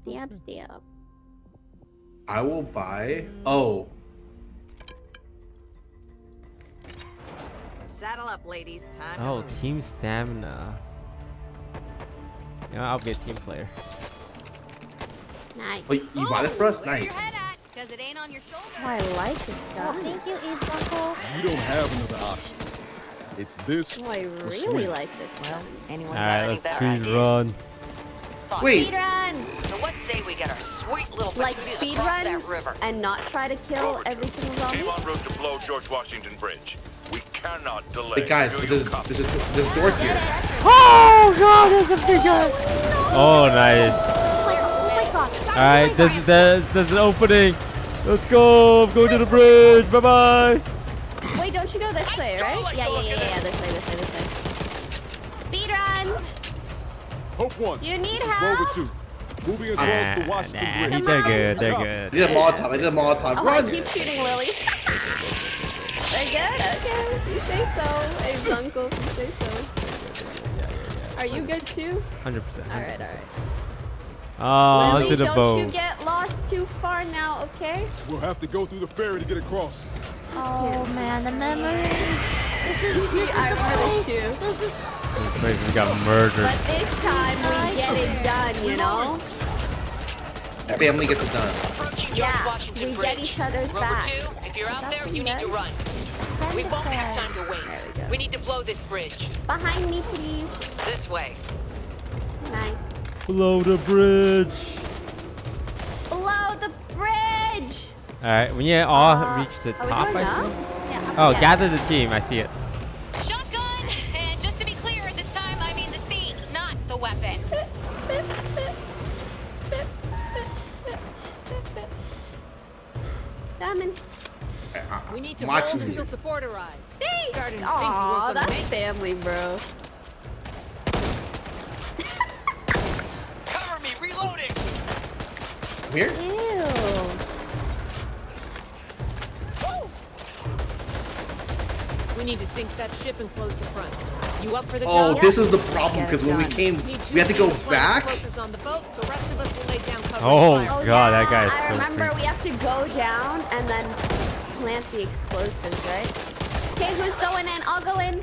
Stamp, stamp. I will buy. Oh, Saddle up, ladies. Time Oh, team stamina. Yeah, I'll be a team player. Nice. oh, you you buy that for us? Nice. your head at? Cause it ain't on your shoulder. Oh, I like this Oh, gun. thank you, Eve's uncle. You don't have another option. It's this. Oh, I really like this gun. Anyone got Alright, any let's better speed ideas? run. Fuck. Wait. Speedrun! So what say we get our sweet little Like patooties across that speedrun river? and not try to kill Over every two. single zombie? Team en route to blow George Washington Bridge. We cannot delay. Hey guys, Do there's, there's, a, there's a door here. Oh god, there's a big guy. Oh, nice. Oh my, my god. Alright, there's, there's, there's an opening. Let's go. I'm going to the bridge. Bye bye. Wait, don't you go this way, right? like Yeah, yeah, yeah, yeah, this way, this way, this way. Hope one. Do you need This is help? Rover two. Moving across Nah, the Washington nah, Bridge. They're on. good. They're Yeah. Oh, I good. did a Molotov. I did a Molotov. Oh, Run! I keep shooting Lily. They're good? Okay, if you say so. Abe's uncle, if you say so. Are you good too? 100%. Alright, alright. Oh, Lily, onto the don't boat. you get lost too far now, okay? We'll have to go through the ferry to get across. Oh man, the memories. This is, this is (laughs) I the remember place. too. This is This place has got murdered. But this time we get it done, you know? Family gets it done. Approaching George Yeah, we Bridge. get each other's Rover back. two, if you're out there, you you need to run. We won't have time to wait. We. We need to blow this bridge. Behind me, please. This way. Nice. Below the bridge. Blow the bridge! Alright, when you all Uh, reach the top, I up? think. Yeah, Oh, yeah. gather the team. I see it. Shotgun! And just to be clear, this time I mean the seat, not the weapon. Diamond. We need I'm watching you. support arrives. Thanks! Starting to Aw, that's make family, bro. Cover me, reloading! Here? Ew. need to sink that ship and close the front. You up for the Oh, job? this is the problem because when we came, we had to go back. explosives on the boat. The rest of us will lay down cover Oh. God, that guy is I so remember creepy. we have to go down and then plant the explosives, right? Okay, who's going in? I'll go in.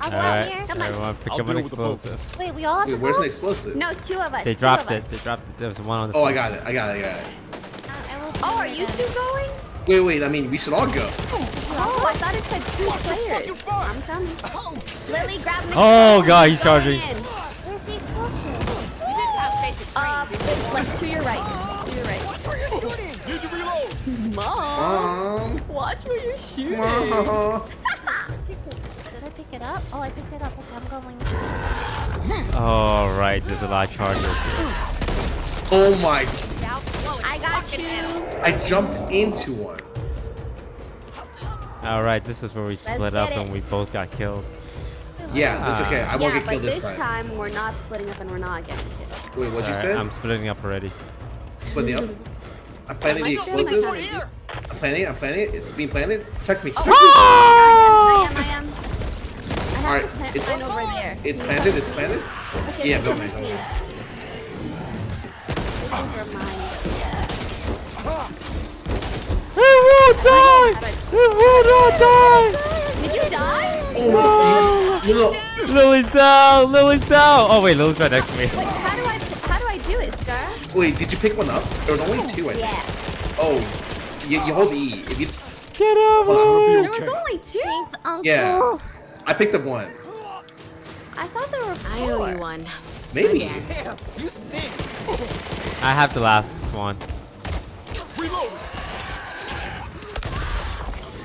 I'll go Alright, here. Come on. everyone pick I'll up an deal with the boat. explosive. Wait, we all have Wait, to where's go? the explosive? No, two of us. They two dropped it. us. They dropped it. There's one on the Oh, I got it. I got it. I got it. Uh, I Oh, are you two going? Wait, wait. I mean, we should all go. Oh, I thought it said two players. I'm coming. Lily, grab me. Oh, God, he's charging. Where's the explosive? We didn't have basic training, Uh, did like to your right. To your right. Need to reload. Mom, Um. watch where you're shooting. uh, (laughs) Did I pick it up? Oh, I picked it up. Okay, I'm going. (laughs) Oh, right. There's a lot of charges. oh my! Now. I got you. I jumped into one. All right, this is where we split up get and we both got killed. Yeah, that's ah. okay. I won't yeah, get but killed this this time. time we're not splitting up and we're not getting killed. Wait, what you All right, said? I'm splitting up already. Splitting up. (laughs) I'm planting the Let's do it, my explosive. I'm planting it. I'm planting it. It's being planted. Check me. Oh, Check me. I (laughs) am, I am. I have Alright, plant, it's- plant over there. It's planted. It's planted. Okay, Yeah, go, man, go, man. It will die! It will not die! Did you die? Oh no! No, no. Lily's down! Lily's down! Oh, wait, Lily's right next to me. Wait, how do I how do I do it, Scar? Wait, did you pick one up? There was only two, I think. Yeah. Oh, you, you hold E. If you, Get up, Hold on. Lily! There was only two. Thanks, Uncle. yeah, I picked up one. I thought there were four. I owe you one. Maybe. Damn, you stink. I have the last one. Reload.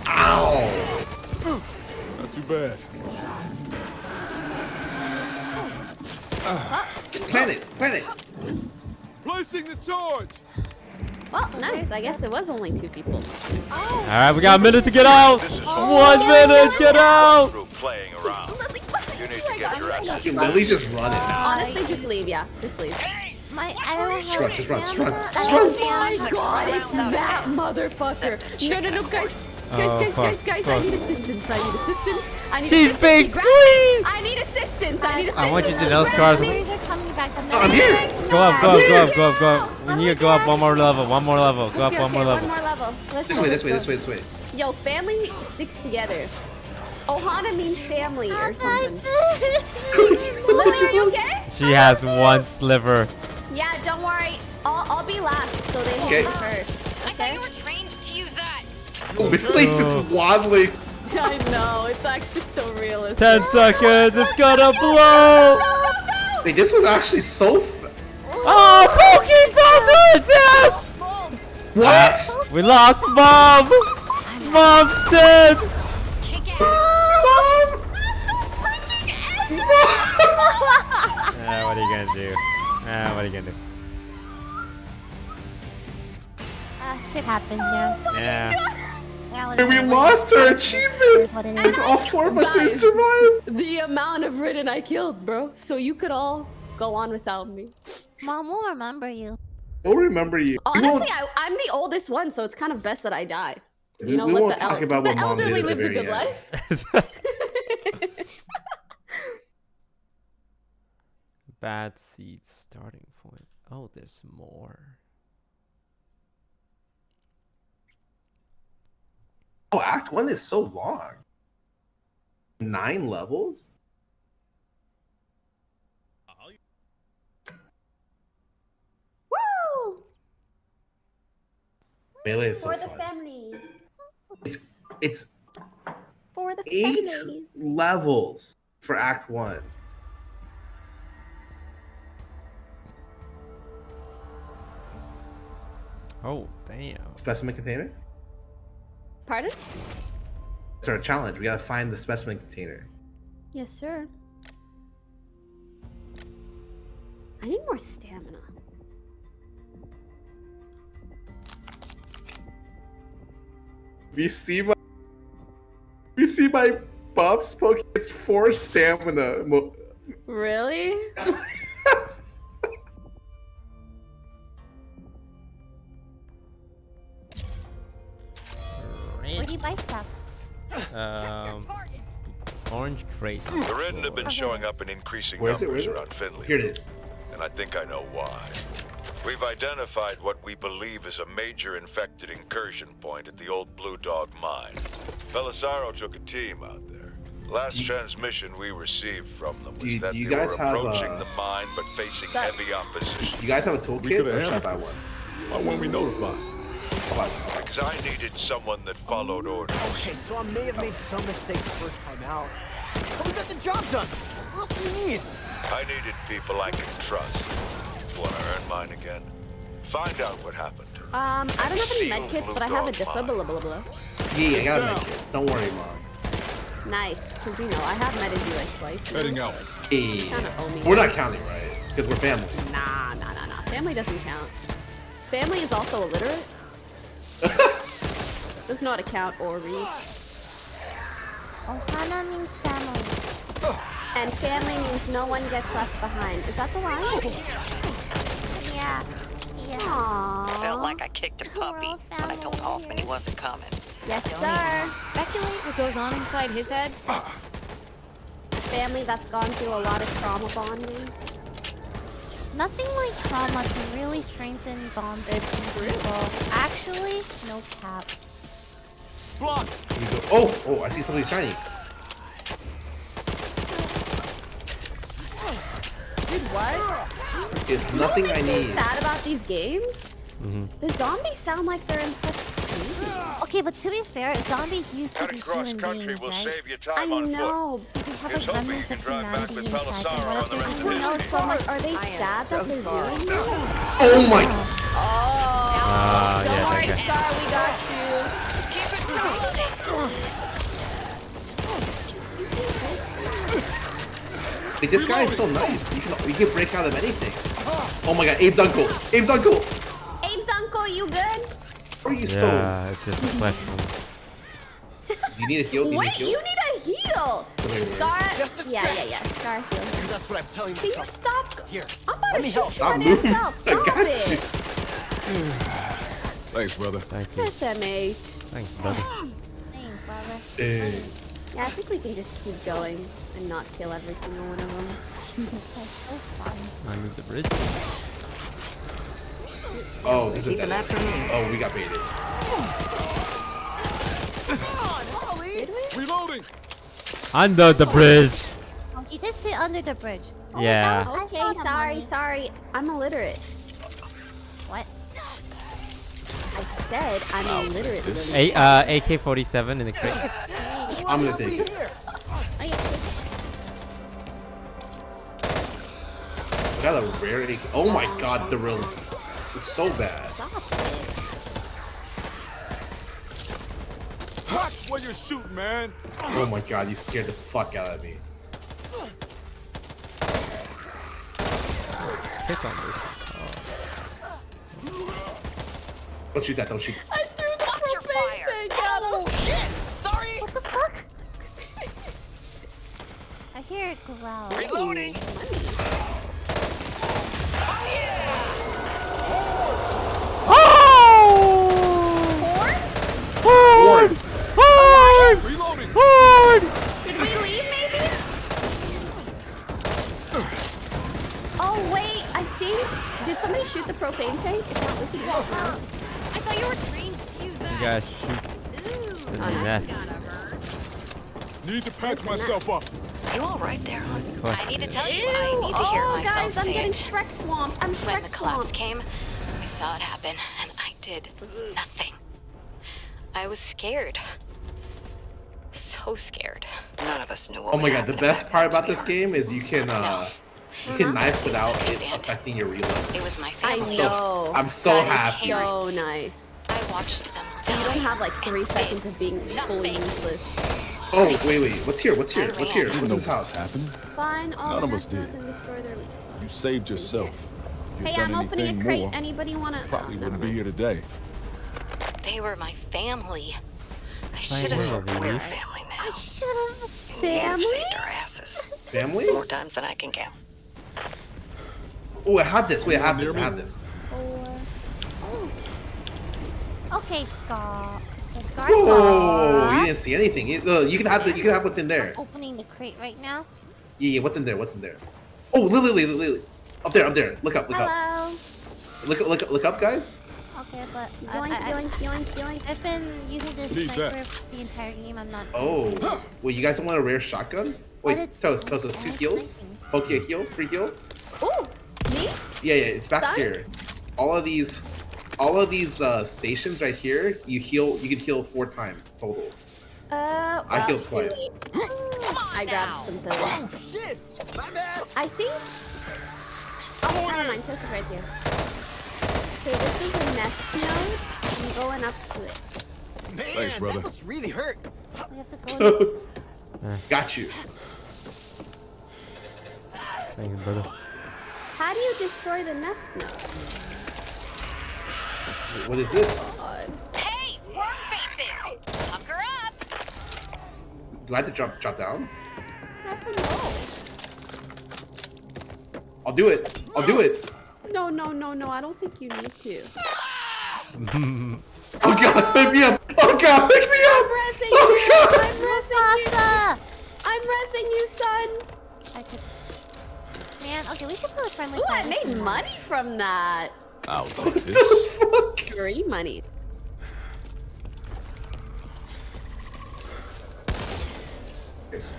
Ow! Not too bad. Plant it. Plant it. Placing the charge. Well, nice. I guess it was only two people. All right, we got a minute to get out! This is One minute, get out! through playing around. Lily, You need to get your ass. Dude, Lily's just running. Honestly, just leave. Yeah, just leave. My, I don't have Just run, just run, just run, just run. Oh my god, it's that motherfucker. No, no, no, guys. Guys, Oh, guys, fuck, guys, guys, I fuck. need assistance. I need assistance. I need She's assistance. big He grabbed screen! me. I need assistance. I need assistance. I want you to know, Where Scars. is he? Where's it coming back? I'm I'm here. Go up, go up, go up, go up, go Yeah. up. We need to go up one more level, one more level. Go up Okay, one more okay, level. One more level. Let's This go, way, this let's way, go. this way, this way. Yo, family sticks together. Ohana means family or something. Lily, Lily, (laughs) are you okay? She has one sliver. Yeah, don't worry. I'll, I'll be last, so they Okay. hit me first. I thought you were trained to use that. Lily's just waddling. (laughs) I know, it's actually so realistic. Ten seconds, it's gonna blow! Wait, this was actually so. F- Oh, Pokey fell to death! what? We lost Mom! Mom's dead! Kick. Mom! (laughs) Ah, what are you gonna do? Ah, what are you gonna do? Ah, shit happens, yeah. Yeah. Yeah, And we lost our It achievement. it It's all four of us didn't survive. The amount of Ridden I killed, bro. So you could all go on without me. Mom will remember you. We'll remember you. Honestly, won't, I, I'm the oldest one, so it's kind of best that I die. we, You know we what? won't the talk el- about the what mom did elderly at the lived a good end. life. (laughs) (laughs) (laughs) Bad seed starting point. Oh, there's more. Oh, Act One is so long. Nine levels. Woo! Melee is so For the fun. family. It's it's For the eight family. levels for Act One. Oh, damn. Specimen container. Pardon? It's our challenge. We gotta find the specimen container. Yes, sir. I need more stamina. If you see my, if you see my buffs, poke, it's four stamina. Mo- Really? Where do you buy stuff? Um, Orange crate. The Ridden have been showing up in increasing Where is it? Where numbers around Finley. Here it is. And I think I know why. We've identified what we believe is a major infected incursion point at the old Blue Dog mine. Belisaro took a team out there. Last transmission we received from them was you- that you they guys were approaching uh, the mine but facing That- heavy opposition. You guys have a We toolkit could or have should I buy handled one? this. Why weren't we notified? I'll buy one. Because I needed someone that followed orders. Okay, so I may have made some mistakes the first time out. But we got the job done. What else do you need? I needed people I can trust. Want to earn mine again? Find out what happened. Um, I don't have any Seal medkits, but I have a Dog mine. defibrillator. Yeah, I gotta make it. Don't worry, mom. Nice, because you know I have med you like twice. Heading out. Hey. Kinda owe me We're not counting, right? Because we're family. Nah, nah, nah, nah. Family doesn't count. Family is also illiterate. (laughs) Does not account or read. Ohana means family. And family means no one gets left behind. Is that the line? Yeah. Yeah. Aww. Felt like I kicked a puppy, all but I told Hoffman he wasn't coming. Yes, sir. Speculate what goes on inside his head. Uh. Family that's gone through a lot of trauma bonding. Nothing like trauma can really strengthen bonds between people. Actually, no cap. Block. Here go. Oh, oh, I see something shiny. Dude, what? It's nothing I What makes me need. sad about these games? The zombies sound like they're in such pain. Okay, but to be fair, zombies used to be human country beings, will right? save you I time on foot. know, but they have Here's a hoping you remnants can of humanity inside them. What if the they rest do of his so much? Are they I sad so that they're sorry. doing this? Oh my. Ah, Don't yeah, worry, that guy. Scar, we got you. Keep it reloading. Like, this guy is so nice. You can, you can break out of anything. Oh my god, Abe's uncle. Abe's uncle. Abe's uncle, you good? Are you so? Yeah, it's just a flesh (laughs) wound. You need a heal. Do you need a Wait, heal? you need a heal. Wait, wait, wait. Scar, Just a yeah, yeah, yeah. Scar heal him. That's what I'm telling Can you stop? Here, I'm about let to me shoot help. you Stop on moving. yourself. I (laughs) Stop got it. you. Thanks, brother. Thank you. SMA. Thanks, brother. Thanks, brother. Eh. Yeah, I think we can just keep going and not kill every single one of them. (laughs) That's so fun. I move the bridge. Oh, this is Keep dead. them after me. Oh, we got baited. Did we? Reloading. Under the bridge. You did sit under the bridge. Oh, Yeah. was- Okay, sorry, money. sorry. I'm illiterate. What? I said I'm I'll illiterate. A uh, AK-47 in the crate. I'm gonna take it. Oh, yeah. I got a rare AK. Oh my god, the real. This is so bad. Stop it. Watch where you're shooting, man. Oh my god, you scared the fuck out of me. Click on this. Don't shoot that. Don't shoot. I threw the Watch your propane fire. tank at him. Oh, shit. Sorry. What the fuck? (laughs) I hear it growl. Reloading. Ward. Reloading. Did we leave, maybe? Oh, wait. I think... Did somebody shoot the propane tank? If not, we can go. I thought you were trained to use You guys shoot Ooh. in the nest. Need to patch myself up. You all right there, hon? I need to tell you, Ew. I need to hear oh, myself guys, I'm say getting it. Shrek swamped. I'm When Shrek the collapse swamped. came, I saw it happen, and I did nothing. I was scared. So scared. None of us knew what Oh was my god, the best part about this game is you can uh you uh-huh. can knife without it affecting your reload. It was my I family. know. I'm so That is happy. So nice. I watched them So you don't have like three and seconds of being fully useless. Oh wait, wait, what's here? What's here? I What's here? ran. What's know this house? happened. Fine, all None of us did. Nazis and destroy their- You saved yourself. You'd Hey, done I'm opening anything a crate. more, Anybody wanna? Oh, probably oh, wouldn't be here today. They were my family. I should have. Family. We're family now. Should've. Family? Saved our asses Family? more times than I can count. Oh, I have this. Wait, I have this. I have this. Okay, Scott. Just Scar Whoa. You didn't see anything. You, no, you can have the, you can have what's in there. Opening the crate right now. Yeah, yeah. What's in there? What's in there? Oh, Lily, Lily, Lily. Up there, up there. Look up, look up. Hello. Look, look, look up, guys. Okay, but I, Yoink, I, yoink, yoink, yoink. I've been using this What is that? sniper the entire game. I'm not. Oh, wait, you guys don't want a rare shotgun? Wait, it's- tell us, tell us, two it's heals. sniping. Okay, heal, free heal. Ooh, me? Yeah, yeah, it's back Done? here. All of these, all of these uh, stations right here, you heal. You can heal four times total. Uh, I healed twice. shoot. (gasps) I grabbed some pills. Shit! My bad! I think. Oh, never mind. This is right here. Okay, this is a nest node. I'm going up to it. Man, Thanks, brother. that must really hurt. We have to go. (laughs) Got you. Thank you, brother. How do you destroy the nest node? What is this? Hey, worm faces! Pucker up! Do I have to drop drop down? I don't know. I'll do it. I'll do it. No, no, no, no. I don't think you need to. (laughs) Oh god, pick me up. Oh god, pick me up! I'm up. resing Oh, you. God. I'm resing you. I'm resing you, son. I could. Man, okay, we should put a friendly Ooh, I made money from that. I'll (laughs) take this. Fuck. Free money. Yes.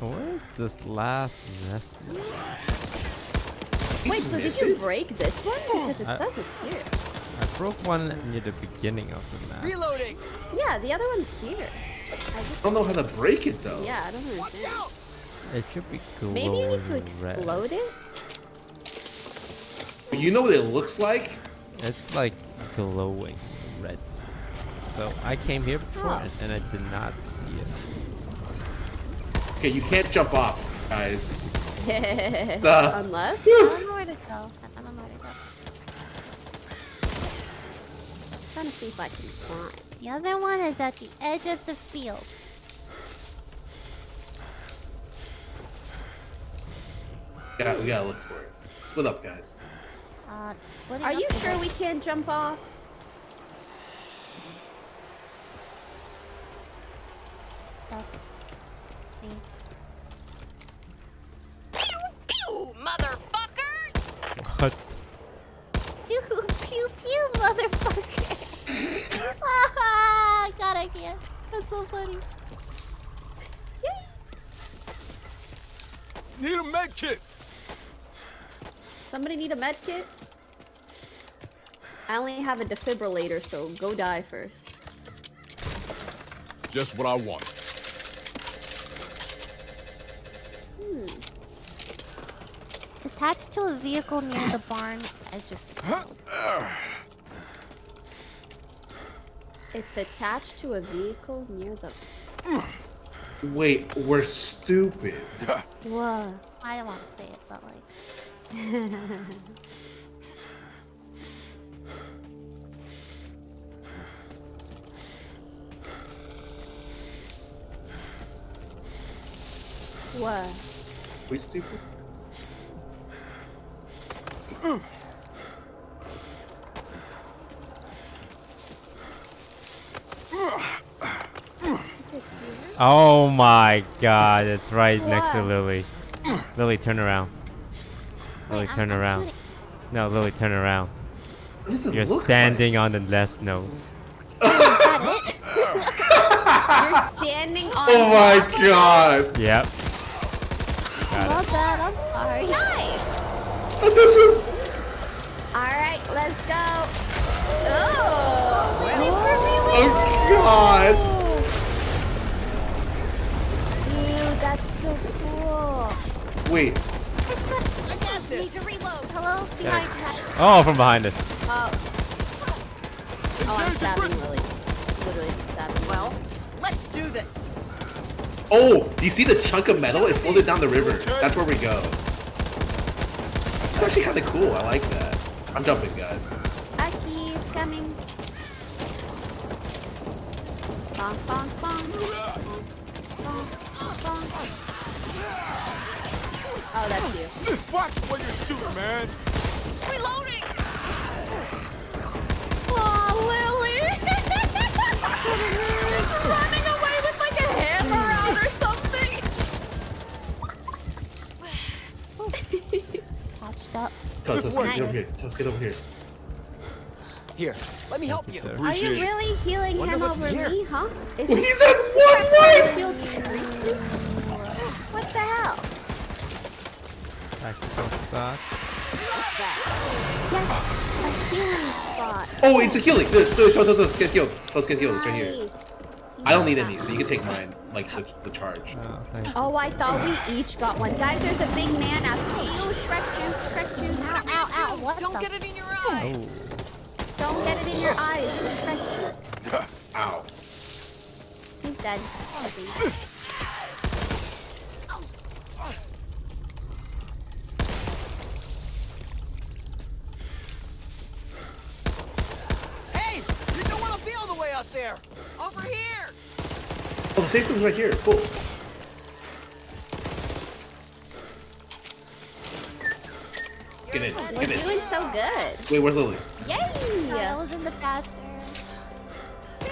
Where's this last nest? Wait, so did you break this one? Oh, because it I- says it's here. I broke one near the beginning of the map. Reloading! Yeah, the other one's here. I I don't know how to break it though. yeah, I don't understand. It should be glowing Maybe you need to red. explode it? You know what it looks like? It's like glowing red. So I came here before Oh. and, and I did not see it. Okay, you can't jump off, guys. (laughs) Duh. Unless? I don't know where to go. I don't know where to go. trying to see if I can climb. The other one is at the edge of the field. Yeah, we gotta look for it. Split up, guys. Uh, splitting Are up you sure we can't jump off? stuff? Pew pew, motherfuckers! What? Pew pew pew, motherfucker! (laughs) ah, God, I can't. That's so funny. Need a med kit. Somebody need a med kit? I only have a defibrillator, so go die first. Just what I want. Hmm. It's attached to a vehicle near the barn edge of the field. It's attached to a vehicle near the. Wait, we're stupid. Whoa. I don't want to say it, but like. (laughs) what? We stupid? Oh my god, it's right next to Lily. Lily, turn around. Lily, Wait, I'm- turn I'm around. shooting. No, Lily, turn around. What does it You're look standing on the nest nodes. Is that it? You're standing on. (laughs) Oh my top of it? god! Yep. I Got love that. I'm sorry. Nice. This is. All right, let's go. Oh. Oh god! Dude, that's so cool. Wait, Need to reload. Hello? Behind that. Oh, from behind us. Oh. Oh, I'm stabbing Lily. Literally stabbing. Well, let's do this. Oh, do you see the chunk of metal? It folded down the river. That's where we go. It's actually kind of cool. I like that. I'm jumping, guys. Aki is coming. Bonk, bonk, bonk. Bonk, bonk, bonk. Oh, that's you. Watch where you're shooting, man. Reloading. Oh, Lily. She's (laughs) running away with like a hammer out or something. (sighs) Patched up. Tusk, Tusk, get over here. Tusk, get over here. Here, let me help you. Are you really healing him over here? me, huh? Is well, he's at one life! What the hell? Tactical spot. Yes, a healing spot. Oh, it's a healing. Let's, let's, let's, let's get healed. Let's get healed. It's right here. Nice. I don't need any, so you can take mine, like the, the charge. Oh. Oh, I thought we each got one. Guys, there's a big man after you. Shrek juice, Shrek juice. Ow, ow, ow. What Don't the? get it in your eye. Oh. Don't get it in your eyes. Shrek juice. (laughs) Ow. He's dead. Hey, you don't want to be all the way out there. Over here. Oh, the safe room's right here. Cool. Get in. We're Get in. doing so good. Wait, where's Lily? Yay! Oh, that was in the bathroom. Ben,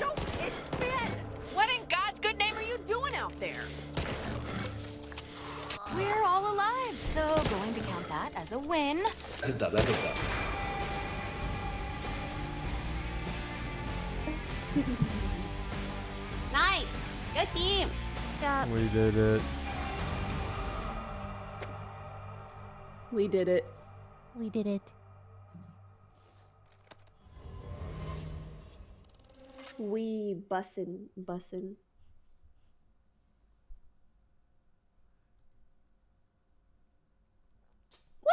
don't. It's Ben. What in God's good name are you doing out there? We're all alive, so going to count that as a win. That's a dub. That's a dub. (laughs) Nice. Good team. Yeah. We did it. We did it. We did it. We bussin', bussin'. Woo!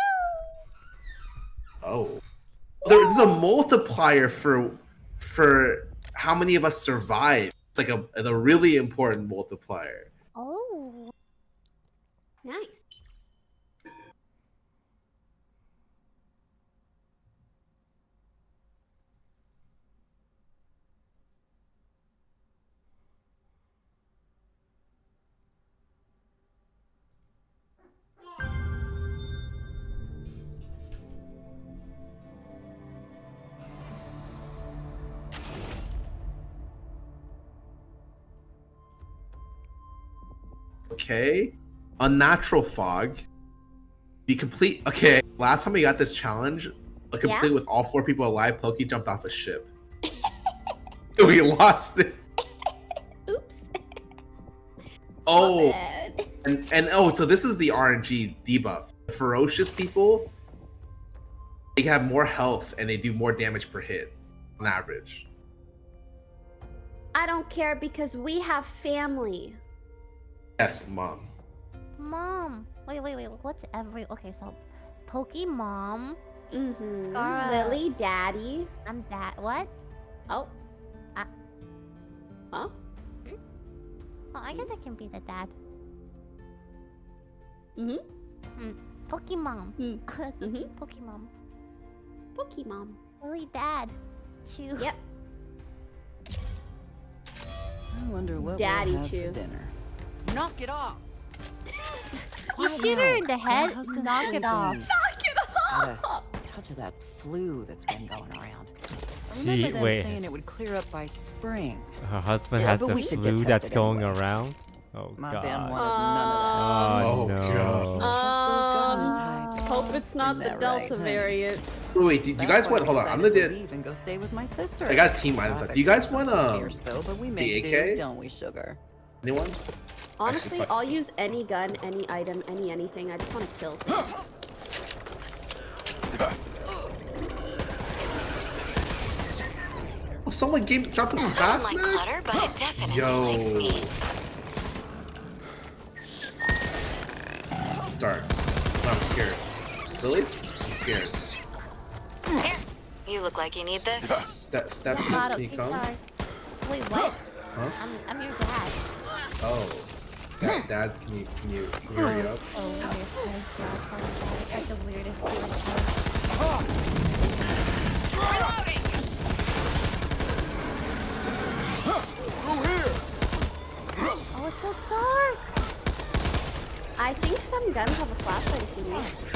Oh. There's a multiplier for for how many of us survive. It's like a, a really important multiplier. Oh. Nice. Okay. Unnatural fog. The complete. Okay. Last time we got this challenge, a complete Yeah? with all four people alive, Pokey jumped off a ship. (laughs) we lost it. (laughs) Oops. (laughs) Oh, Bad. and and oh, so this is the RNG debuff. The ferocious people, they have more health and they do more damage per hit on average. I don't care because we have family. Yes, mom. Mom. Wait, wait, wait. What's every? Okay, so, Pokemon. Mm-hmm. Scar- Lily, Daddy. I'm that. What? Oh. Uh. Huh? Oh, I guess I can be the dad. Mm-hmm. Pokemon. Hmm. (laughs) That's a Mhm. cute Pokemon. Pokemon. Really dad. Chew. Yep. I wonder what Daddy we'll have chew. for dinner. Knock it off. (laughs) You shoot her in the head. husband's Knock it off. Knock it Got a touch of that flu that's been going around. I Gee, remember them wait. saying it would clear up by spring. Her husband Yeah, has the we should get flu that's going anyway. around. Oh My god. Ben wanted Oh, Oh, no. God. Trust those government Um, hope it's not the Delta right, honey? variant. Wait, wait, do you guys want? Hold on, I'm decided gonna to leave and go stay with my sister. I got team items. Do you guys want um fierce, though, but we the AK? do, don't we, sugar? Anyone? Honestly, fuck- I'll use any gun, any item, any anything. I just want to kill. Oh, someone gave dropped a I fast don't like mag. clutter, but it definitely Yo. likes me. Start. I'm scared. Really? I'm scared. Here, you look like you need this. Step, step, Yeah, got can it. you Okay, come? Wait, what? Huh? I'm, I'm your dad. Oh. Dad, Dad, can you can you can you hurry up? Oh, weird. Nice dad calling dad. It's like the weirdest thing. Oh, it's so dark. I think some guns have a flashlight if you need.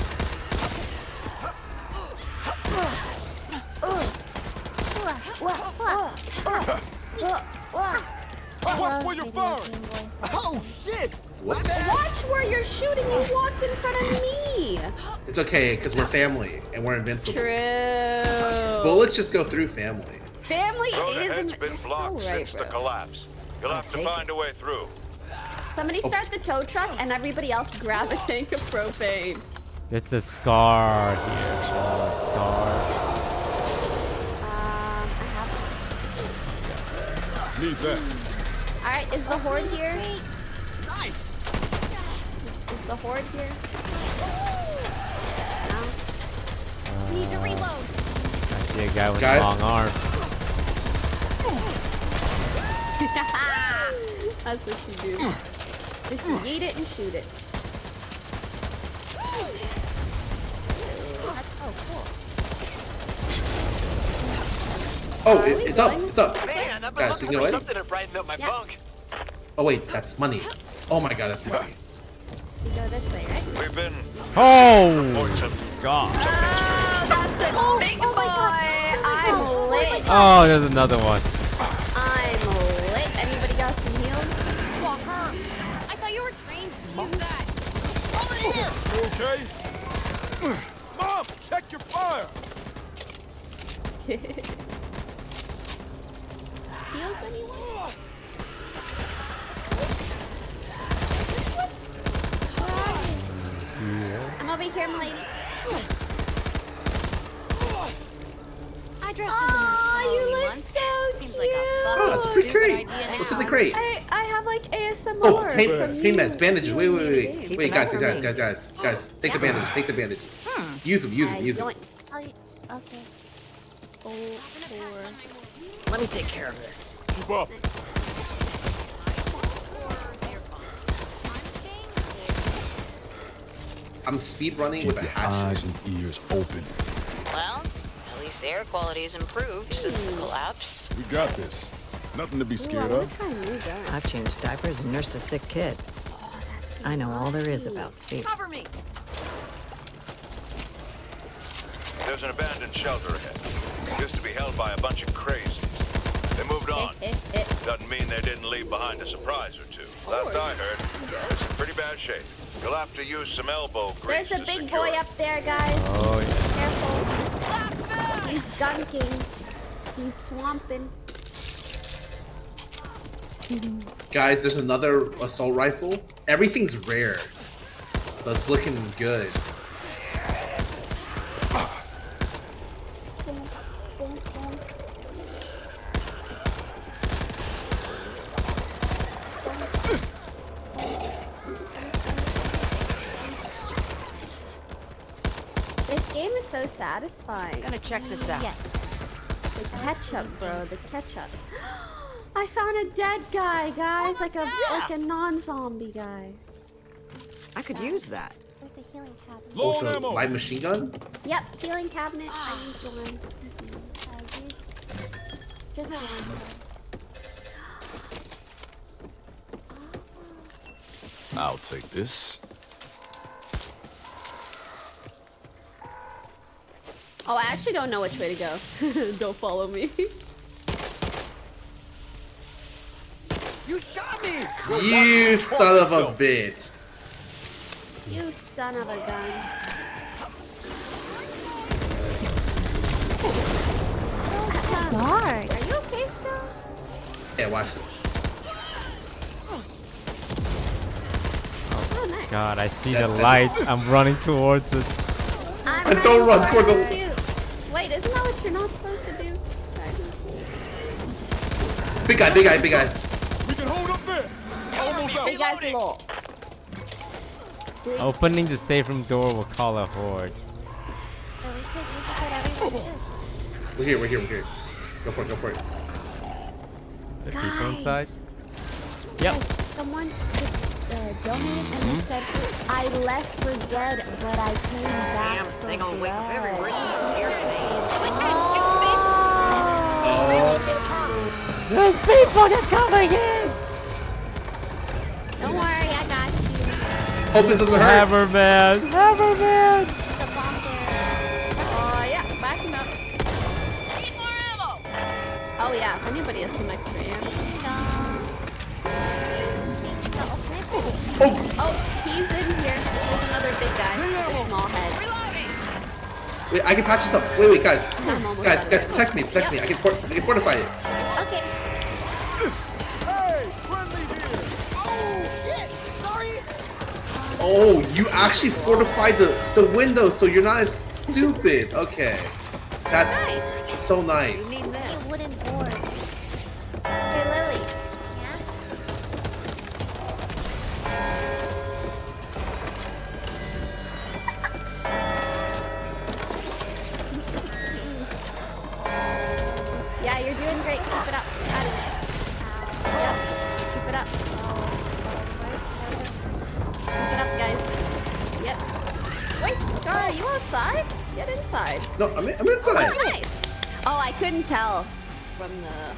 Watch where you're firing! Oh, shit! What? Watch where you're shooting. You walked in front of me. It's It's okay because we're family and we're invincible. True. Bullets just go through family. Family Road is ahead's in- been you're so blocked right, since the collapse. You'll have to find a way through. Somebody Oh. start the tow truck and everybody else grab a tank of propane. There's a scar here. So scar. Um, I have. Need that. All right, is the horde here? Nice. Is the horde here? No. Need to reload. I see a guy with Guys? a long arm. (laughs) That's what you do. Just yeet it and shoot it. That's so cool. Oh, it, we it's up. It's up. Man, I've been Guys, you know what? something to brighten up my Yeah. bunk. Oh wait, that's money. Oh my god, that's money. You go this way, right? We've been Oh. God. Oh, that's a oh, big oh boy. Oh, I'm lit. Oh, there's another one. I'm lit. Anybody got some heals? Walker. I thought you were trained to use that. You okay? Mom, check your fire. (laughs) Heals anyone? I'm over here, milady. I dressed Aw, as a nurse for you Halloween look once. so Seems like a cute. fucking Oh, it's a free stupid crate. idea What's in the crate? I, I have like ASMR. Oh, pain, from pain meds, bandages. Wait, wait, wait, wait. Wait, guys, guys, guys, guys, guys. Take the bandage. Take the bandage. Hmm. Use them. Use them. Use them. Okay. Oh, four. Let me take care of this. Keep up. I'm speed running Keep with your hatchet. eyes and ears open. Well, at least the air quality's improved since the collapse. We got this. Nothing to be scared wanna of. try a new gun. I've changed diapers and nursed a sick kid. I know all there is about fear. Cover me. There's an abandoned shelter ahead. Used to be held by a bunch of crazies. They moved on. (laughs) Doesn't mean they didn't leave behind a surprise or two. Last I heard, it's in pretty bad shape. You'll have to use some elbow grease There's a to big boy it. up there, guys. Oh, yeah. Careful. He's gunking. He's swamping. Guys, there's another assault rifle. Everything's rare. So it's looking good. This game is so satisfying. Gonna check this out. Yes. The ketchup, bro. The ketchup. (gasps) I found a dead guy, guys. Like a like a non-zombie guy. I could use that. Like the healing cabinet. Low on Also, ammo. light machine gun. Yep, healing cabinet. I ah. used one. Use Just one. I'll take this. Oh, I actually don't know which way to go. (laughs) don't follow me. You shot me. You son of a bitch. you son of a gun. Dark. Are you okay still? Yeah, watch this. Oh, nice. God, I see the light. I'm running towards it. I'm And don't run towards the- you. Wait, isn't that what you're not supposed to do? Big guy, big guy, big guy. We can hold up there. Almost out. Big guy's low. Opening the safe room door will call a horde. We could, we could put everyone to. We're here, we're here, we're here. Go for it, go for it. The people inside? Yep. Guys, someone just uh, donated and Hmm? they said, I left for dead, but I came back Damn, for they gonna wake up every blood." rich here today. There's people just coming in! Don't worry, I got you. Hope this doesn't hurt. Hammerman! Hammerman! The bomb there. Oh, yeah, back him up. Need more ammo! Oh, yeah, if anybody has some extra ammo. Uh, oh. oh, Oh, he's in here. There's another big guy with a small head. Wait, I can patch this up. Wait, wait, guys. Guys, guys, protect me, protect me. I can, for- I can fortify it. Oh, you actually fortified the, the window so you're not as stupid. Okay. That's so nice.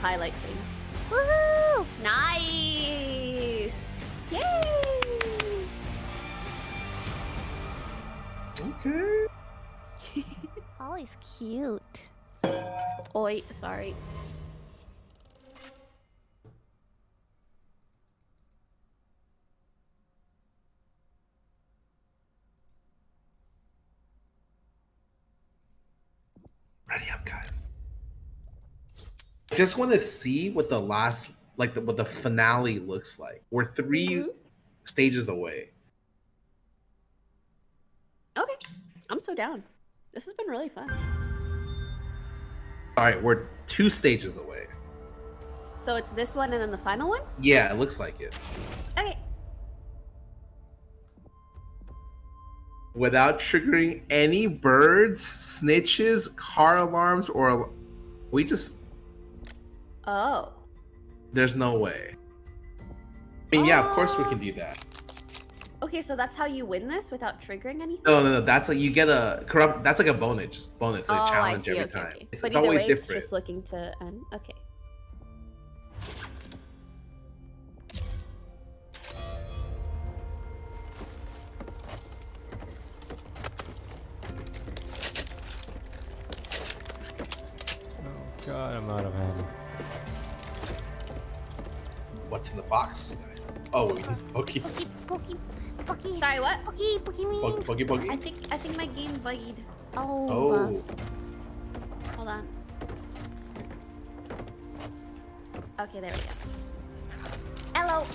Highlight thing. Woohoo! Nice! Yay! Okay. (laughs) Holly's cute. Oi, sorry. Ready up, guys. Just want to see what the last, like, the, what the finale looks like. We're 3 Mhm. stages away. Okay. I'm so down. This has been really fun. All right, we're two stages away. So it's this one and then the final one? Yeah, it looks like it. Okay. Without triggering any birds, snitches, car alarms, or we just Oh. there's no way. I mean, yeah, of course we can do that. Oh. Okay, so that's how you win this without triggering anything? No, no, no. That's like you get a corrupt. That's like a bonus, bonus, a oh, challenge every okay, time. okay. It's, but it's always way, different. it's just looking to end. Okay. Oh god, I'm out of ammo. What's in the box? Oh, we need Pokey, Pokey, pokey, pokey. Sorry, what? Pokey, pokey, Pokey, Pokey, Pokey. I think I think my game bugged. Oh. Oh, uh, hold on. Okay, there we go. Hello.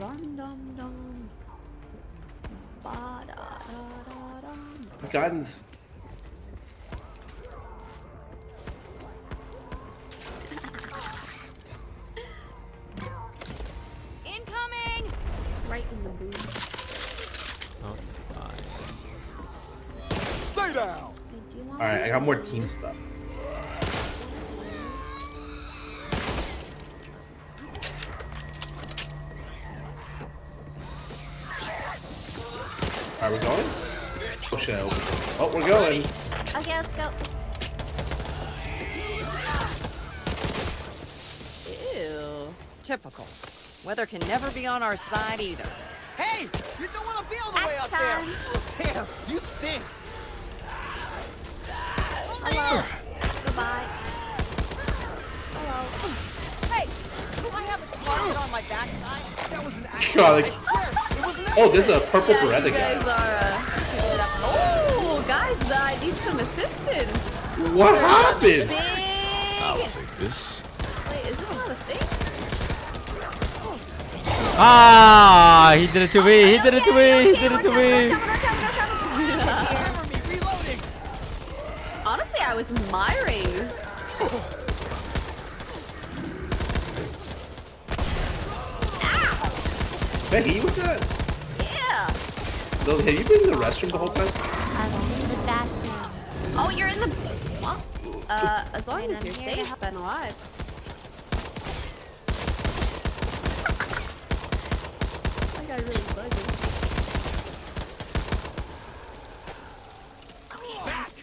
Dum dum dum. Ba da da da dum. guns. Incoming! Me I got more team stuff. Are we going? Oh shit! I opened it. Oh, we're going. Okay, let's go. Ew. Typical. Weather can never be on our side either. Hey, you don't want to be all the way up Time. there. Damn, (laughs) you stink. Hello. Goodbye. Hello. Hey, do I have a target on my backside? That was an accident. God, like, I swear, it oh, there's a purple Yeah, Beretta guy. are. Uh, picking it up. oh, guys, uh, I need some assistance. What There's a happened? Big. take this. Wait, is this not a thing? Ah, he did it to me. He did it to me. He did it to me. Remember me reloading. Honestly, I was admiring. Did I hit you with that? Yeah. So, have you been in the restroom the whole time? I'm in the bathroom. Oh, you're in the. What? Uh, as long And as I'm you're here to safe help. and alive. (laughs) I got really buggy.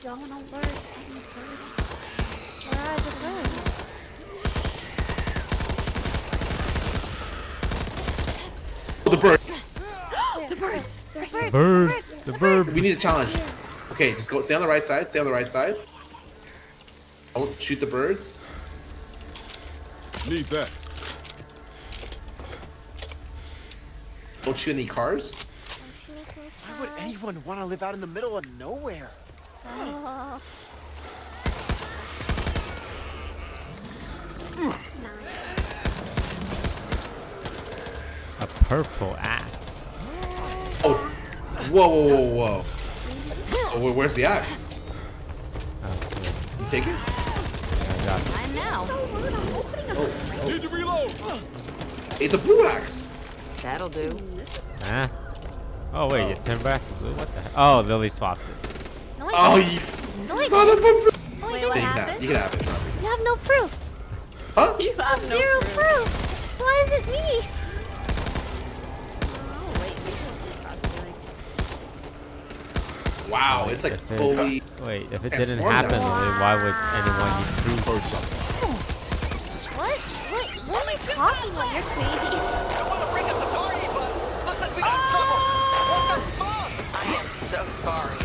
Okay, guys, don't alert any birds. Where the birds? Oh, the bird. the birds. The birds. Birds. The bird. We need a challenge. Okay, just go. Stay on the right side. Stay on the right side. Don't shoot the birds. Need that. Don't shoot any cars. Why would anyone want to live out in the middle of nowhere? Oh. A purple axe. Oh, whoa, whoa, whoa, whoa. Oh, where's the axe? Oh. You take it? I got it. I'm now. Oh, oh, Need to reload. it's a blue axe. That'll do. Huh? Oh wait, you turn back to blue? What the heck? Oh, Lily swapped it. No, Oh, you No, I son of a. Oh, Wait, you what You didn't. can have, happened? you can have it. it's not big. You have no proof. Huh? You have no Zero proof. proof. Why is it me? Oh, wait, we can cross the line. Wow, it's like If it- fully. Wait, if it Transformed didn't happen, now. Lily, why would anyone need proof? Heard something. What? What? What are you talking about? You're crazy. I don't want to break up the party, but looks like we got in trouble. What the fuck? I am so sorry.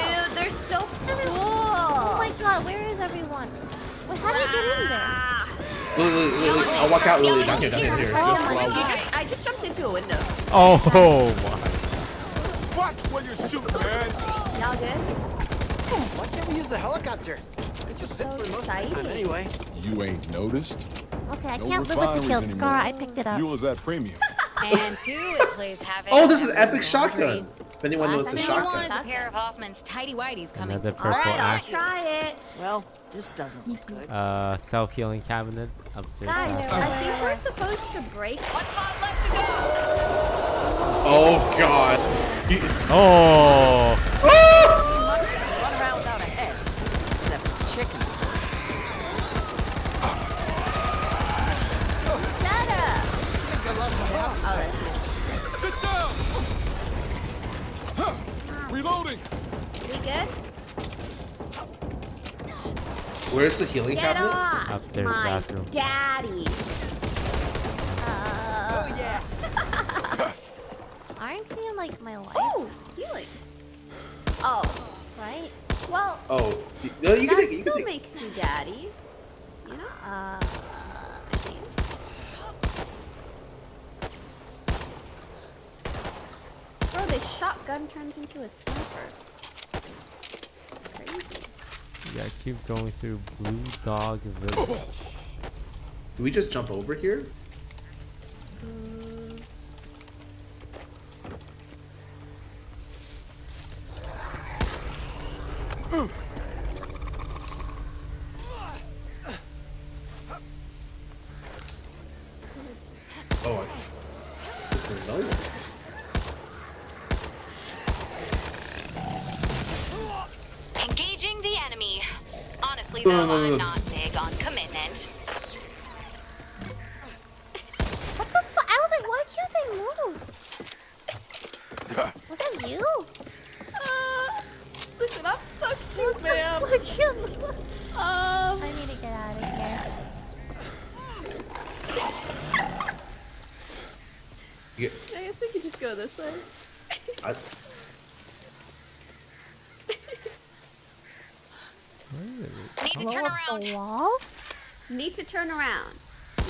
Dude, they're so cool. Oh my god, where is everyone? Wait, how do you get in there? Lily, Lily, Lily, I'll walk out, Lily. Down here, down here, oh here. Oh Just my allow- You just, I just jumped into a window. Oh my. Watch where you shoot, man. Y'all good? Why can't we use the helicopter? It just sits So for most of the time anyway. You ain't noticed? Okay, I No can't live with the refineries shield anymore. scar. I picked it up. Fuel is that premium. And two, it plays havoc. (laughs) Oh, this is on epic laundry. shotgun. If anyone knows Last the thing you want shotgun. is a pair of Hoffman's tidy whities coming. Another All purple right, I'll try it. Well, this doesn't look good. Uh, self-healing cabinet upstairs. Guys, downstairs. I think we're supposed to break. One pod left to go. Oh god. You- Oh! Good? Where's the healing Get cabinet? off. Upstairs my bathroom. daddy. Uh, Oh yeah. (laughs) aren't feeling like my life, Oh, healing. Oh, right? well, Oh, y- no, you can that take. You still can take makes you daddy. You know? Uh, I think. Bro, this shotgun turns into a sniper. Crazy. You gotta keep going through Blue Dog Village. Do we just jump over here? Mm, Blow around. wall? Need to turn around.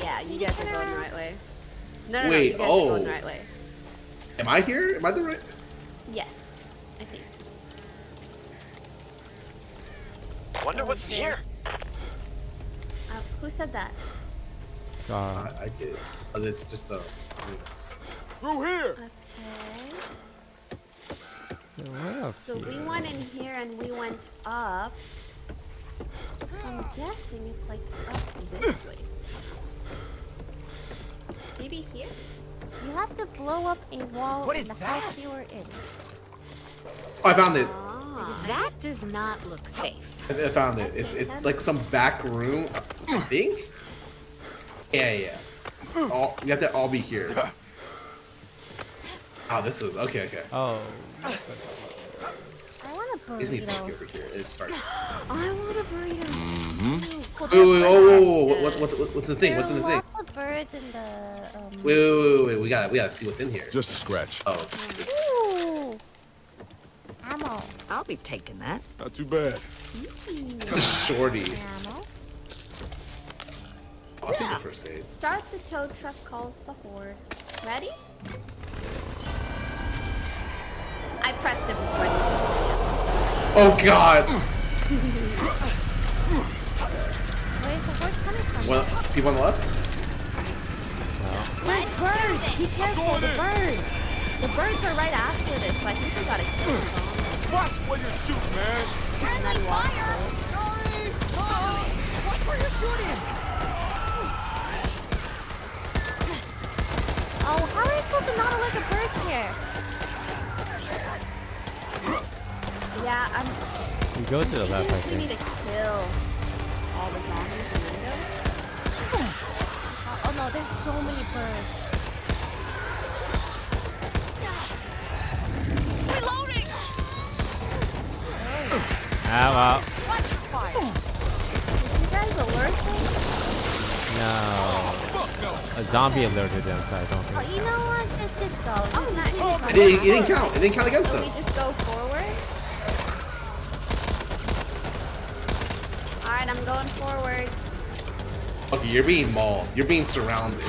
Yeah, you Need to guys are turn going the around. right way. No, no, Wait, no, you guys are going the oh. right way. am I here? Am I the right? Yes, I think. Wonder what's here. Uh, who said that? Scar. I, I did. Oh, it's just a. Through here. Okay. So we went in here and we went up. So I'm guessing it's like up this way. Maybe here? You have to blow up a wall What in is the that? house you were in. Oh, I found it. Ah. That does not look safe. I, I found it. It's it's like some back room. I think. Yeah, yeah. yeah. All you have to all be here. (laughs) Oh, this is okay. Okay. Oh. I want a You just need to burrito. peek over here. It starts. I want a burrito. Well, Wait, wait, wait, oh, whoa, Good. whoa, whoa, what's what's what's the thing? there What's in the are thing? lots of birds in the. Um... Wait, wait, wait, wait, wait. We gotta we gotta see what's in here. Just a scratch. Oh, it's, it's, Ooh! Ammo. I'll be taking that. Not too bad. it's a shorty. Ammo. I'll take the first aid. Start the tow truck calls the horde. Ready? I pressed it before. I knew Oh god. Where's the voice coming from? Well, people on the left. There's birds! Be careful, the birds! The birds are right after this, so I think we gotta kill them. Watch where you shoot, man. And then walk through. Watch where you're shooting! Oh, how are you supposed to not alert the birds here? Yeah, I'm. You go to the left, I We need to kill all the zombies and then go. Oh, oh no, there's so many birds. Reloading! Ah, Watch your fire! Did you guys alert them? well, no. A zombie alerted them, so I don't Oh, you know what? Just, just go. Oh, nice. It didn't, it didn't count. It didn't count against So them. we just go forward? Alright, I'm going forward. Okay, you're being mauled. You're being surrounded.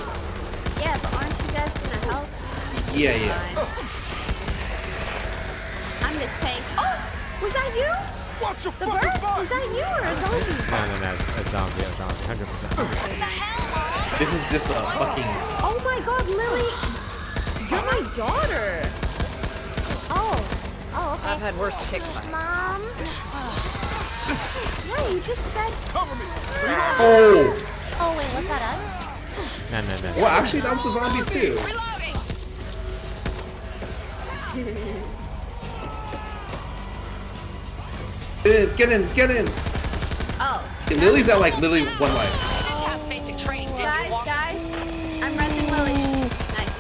Yeah, but aren't you guys gonna help? Yeah, yeah. Fine. I'm the tank. Oh! Was that you? Watch your The fucking bird? back. Was that you or a zombie? No, no, no. A zombie, a zombie. 100%. This is just a fucking. Oh my god, Lily! You're my daughter! Oh. Oh, okay. I've had worse tick bites. Mom. Yeah, you just said. Cover me. Oh! Oh, wait, was that us? No, no, no. Well, actually, that was the zombies too. Get in, get in, get in. Oh. Okay, Lily's at like literally one life. Oh, didn't have basic training, did Guys, you? Walker? guys, I'm resing Lily. Nice.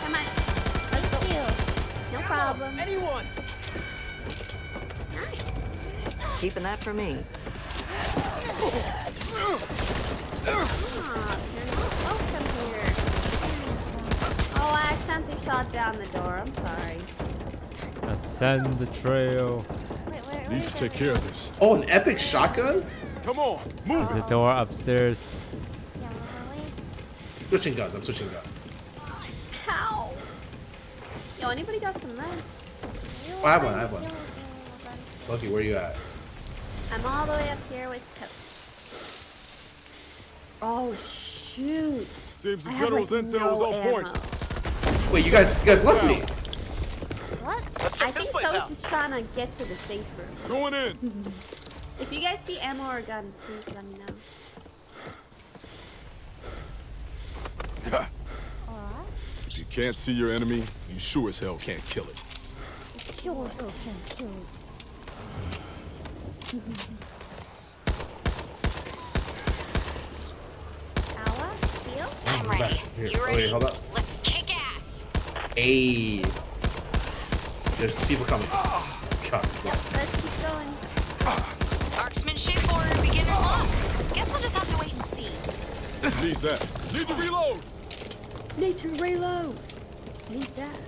Come on. Let's go. No problem. Anyone! Keeping that for me. Aw, you're not welcome here. Oh, I accidentally shot down the door. I'm sorry. Ascend the trail. Wait, where, where Need to take care of this. Oh, an epic shotgun? Come on, move. Is the door upstairs? Yeah. Switching guns. I'm switching guns. How? Yo, anybody got some lead? Oh, I have one. I have one. Lucky, where you at? I'm all the way up here with Coach. Oh, shoot. Seems the I have, general's like, intel was no on point. Wait, you guys, you guys left me. What? I think place Toast is trying to get to the safe room. Going in. (laughs) If you guys see ammo or gun, please let me know. If you can't see your enemy, you sure as hell can't kill it. Sure, so can't kill. Hour? Feel? I'm ready. Here, You oh, ready? wait, hold up. Let's kick ass. Hey. There's people coming. God, Let's keep going. Marksmanship or beginner's luck. Guess we'll just have to wait and see. Need that. Need to reload. Need to reload. Need that.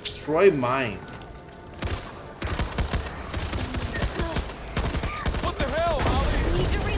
Destroy mines. What the hell, Ollie? Need to reload.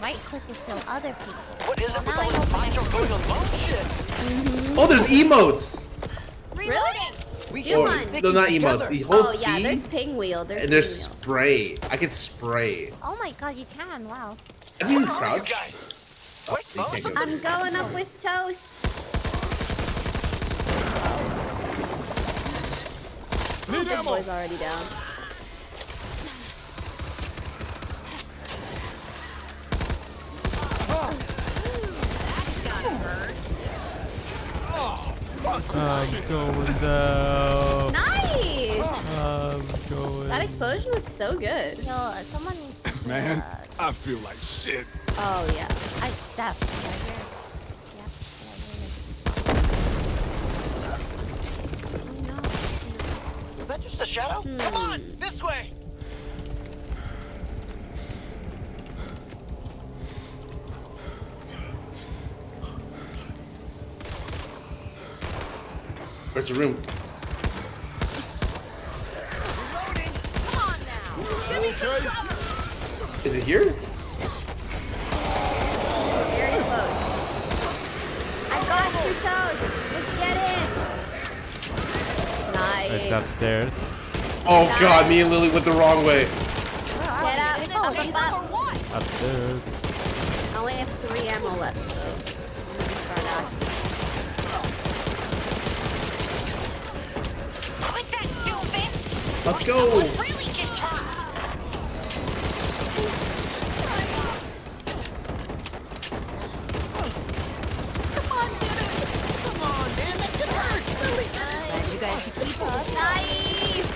Right click to kill other people. What is it with all I this open going alone shit? Oh, there's emotes. Reloading! We Or, be one. sticking no, not together. emotes. The hold Oh, yeah, C, there's pinwheel. There's and there's pinwheel. spray. I can spray. Oh my god, you can, wow. I can Where are you crouch. guys? Oh, Do I you smell can't something? go. I'm going up with Toast. Need Good ammo. boy's already down. I'm going down. Nice! I'm going. That explosion was so good. Yo, uh, someone needs Man, uh, I feel like shit. Oh, yeah. I definitely I hear. Yeah, yeah, Oh, no. Is that just a shadow? Come on, this way. Where's the room? Come on now. Give me some cover. Is it here? Very close. I got two toes. Just get in. It's upstairs. Oh god, me and Lily went the wrong way. Get up. Is it Oh, up. Upstairs. I only have three ammo left, so I'm gonna start out. Quit that, stupid. Let's go. Really gets hurt. Come on, Dennis. Come on, man. That could hurt. You guys can keep up. Nice.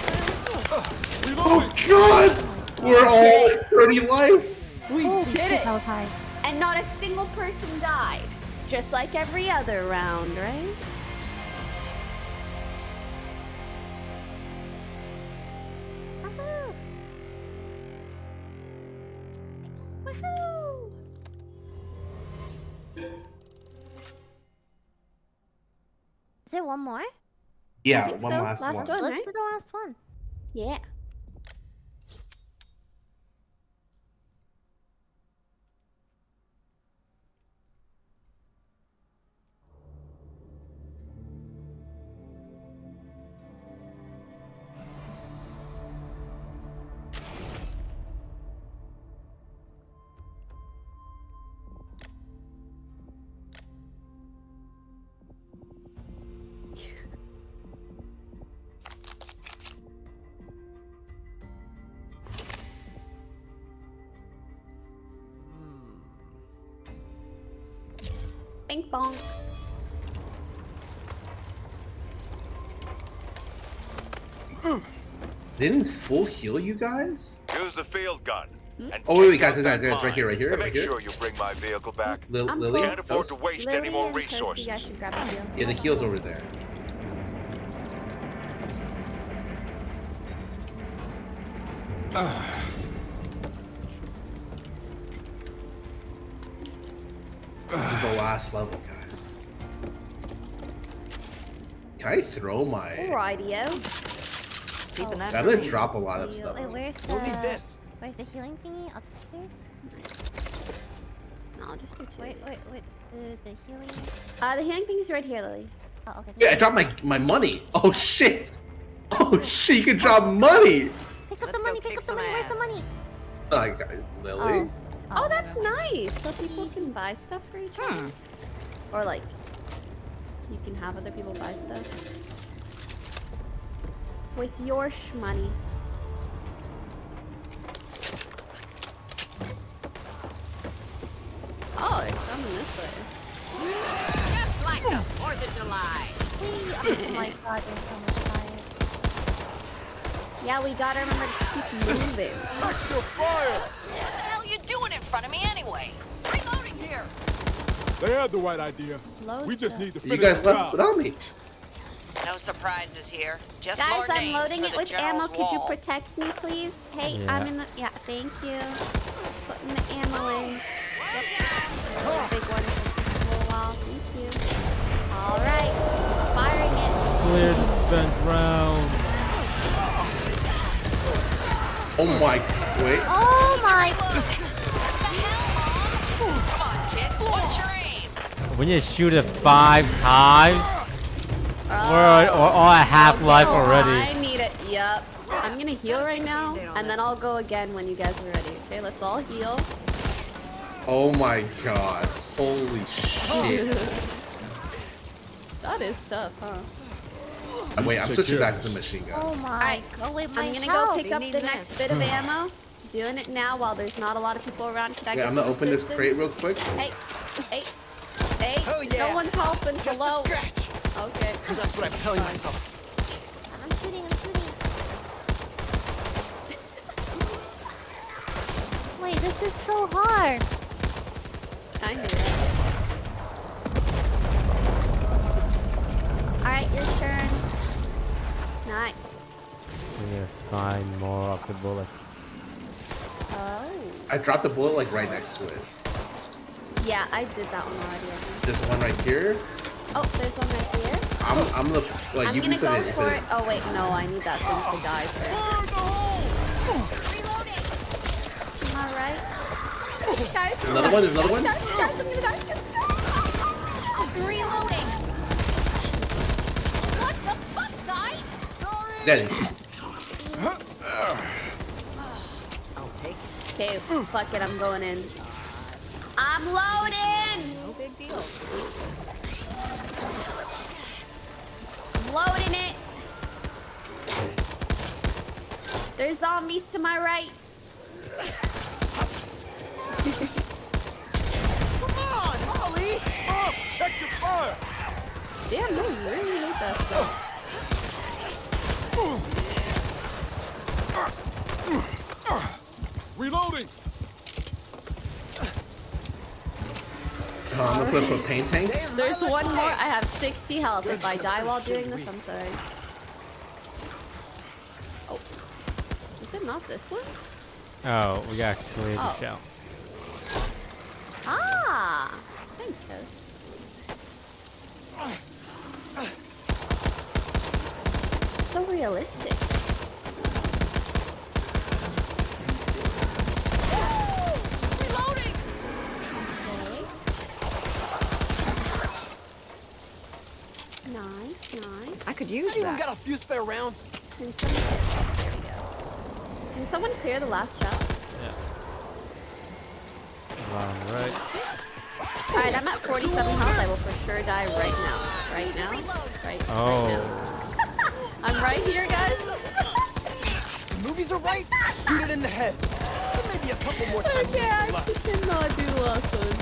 Oh god! We're all at 30 life. We Holy did shit, it. that was high. And not a single person died. Just like every other round, right? There one more? Yeah, one so. last, Last one. one. Let's right? do the last one. Yeah. Didn't full heal you guys? Use the field gun. Hmm? And Oh, wait, wait, take guys, guys, guys, right here, right here, right make here. sure you bring my vehicle back. Lil I'm Lily? Can't afford to waste Lily any more resources. You guys should grab. Yeah, the heal's over there. (sighs) This is the last level, guys. Can I throw my... Rightio. Keeping that I'm for gonna drop a lot of stuff. Wait, where's the... We'll need this. Where's the healing thingy? Upstairs? No, I'll just do two. Wait, wait, wait. The, the healing... Uh, the healing thing is right here, Lily. Oh, okay. Yeah, I dropped my, my money. Oh, shit. Oh, shit, you can drop money. Pick up Let's the money, pick kick up the some money. Where's the money? I got Lily. Oh, that's nice. So people can buy stuff for each other. Or like, you can have other people buy stuff. With your shmoney. Oh, it's coming this way. Just like the 4th of July. Oh my (laughs) god, there's so much fire. Yeah, we gotta remember to keep moving. Extra fire! What the hell are you doing in front of me anyway? Reloading here. They had the right idea. Load We just stuff. need to You finish guys left job. without me. No surprises here. Just Guys, more I'm loading it the with ammo. general's Could you protect me, please? Hey, Yeah. I'm in the. Yeah, thank you. Putting the ammo in. Yep. Big one for a little while. Thank you. All right, firing it. Clear the spent round. Oh my, wait. Oh my... What the hell, Mom? Come on, kid. What's your aim? When you shoot it five times, we're, we're all at half life Oh, already. I need it. Yep. I'm gonna heal right now, and then I'll go again when you guys are ready. Okay, let's all heal. Oh my god. Holy shit. (laughs) That is tough, huh? Uh, Wait, I'm Take switching back to the machine gun. Oh my... Oh wait, my I'm gonna health. go pick You up need the this. next bit of ammo. Doing it now while there's not a lot of people around. Can I Wait, get I'm gonna some open this crate real quick. Hey, hey, hey! Oh, yeah. No one's helping. Just a Hello. scratch. Okay. That's what I'm telling myself. I'm shooting, I'm shooting. Wait, this is so hard. I hear it. All right, your turn. Nice. We need to find more of the bullets. Oh. I dropped the bullet like right next to it. Yeah, I did that one already. This one right here. Oh, there's one right here. I'm, I'm the. Like, I'm you gonna go it. for it. Oh wait, no, I need that thing to die first. Am I right? Guys, Another one, there's another one? Guys, guys, I'm gonna die. Reloading. What the fuck, guys? Daddy. I'll take it. Okay, fuck it, I'm going in. I'm loading. No big deal. Loading it. There's zombies to my right. Come on, Holly! Up! Oh, check your fire! Damn, no, you really hate that stuff. Reloading! Oh, I'm gonna put some paint tank. There's one more. I have 60 health. If I die while doing this, I'm sorry. Oh. Is it not this one? Oh, we gotta clear the Oh. shell. Ah! Thanks, Toast. So realistic. Reloading! Okay. Nice, nice. I could use Anyone that. got a few spare rounds? Can someone... There we go. Can someone clear the last shell? Yeah. Bottom right. Alright, I'm at 47 health. I will for sure die right now. Right now? Right, right now. Oh. (laughs) I'm right here, guys. The movies are right. Shoot it in the head. There may be a couple more times Okay, I left. actually cannot do the last one.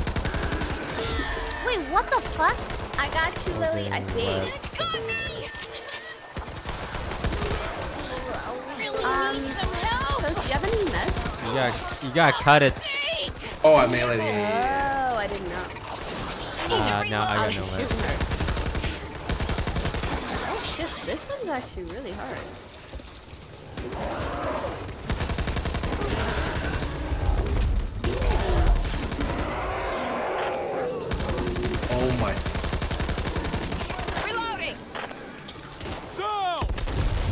Wait, what the fuck? I got you, Lily, I think. It's got me! Really Um, need some help! So, do you have any meds? You gotta, you gotta cut it. Oh, I melee. Yeah, yeah, yeah. Oh, I didn't know. Uh, no, I I got was no way. shooting her. Oh shit, this one's actually really hard. Oh my. Reloading! Down!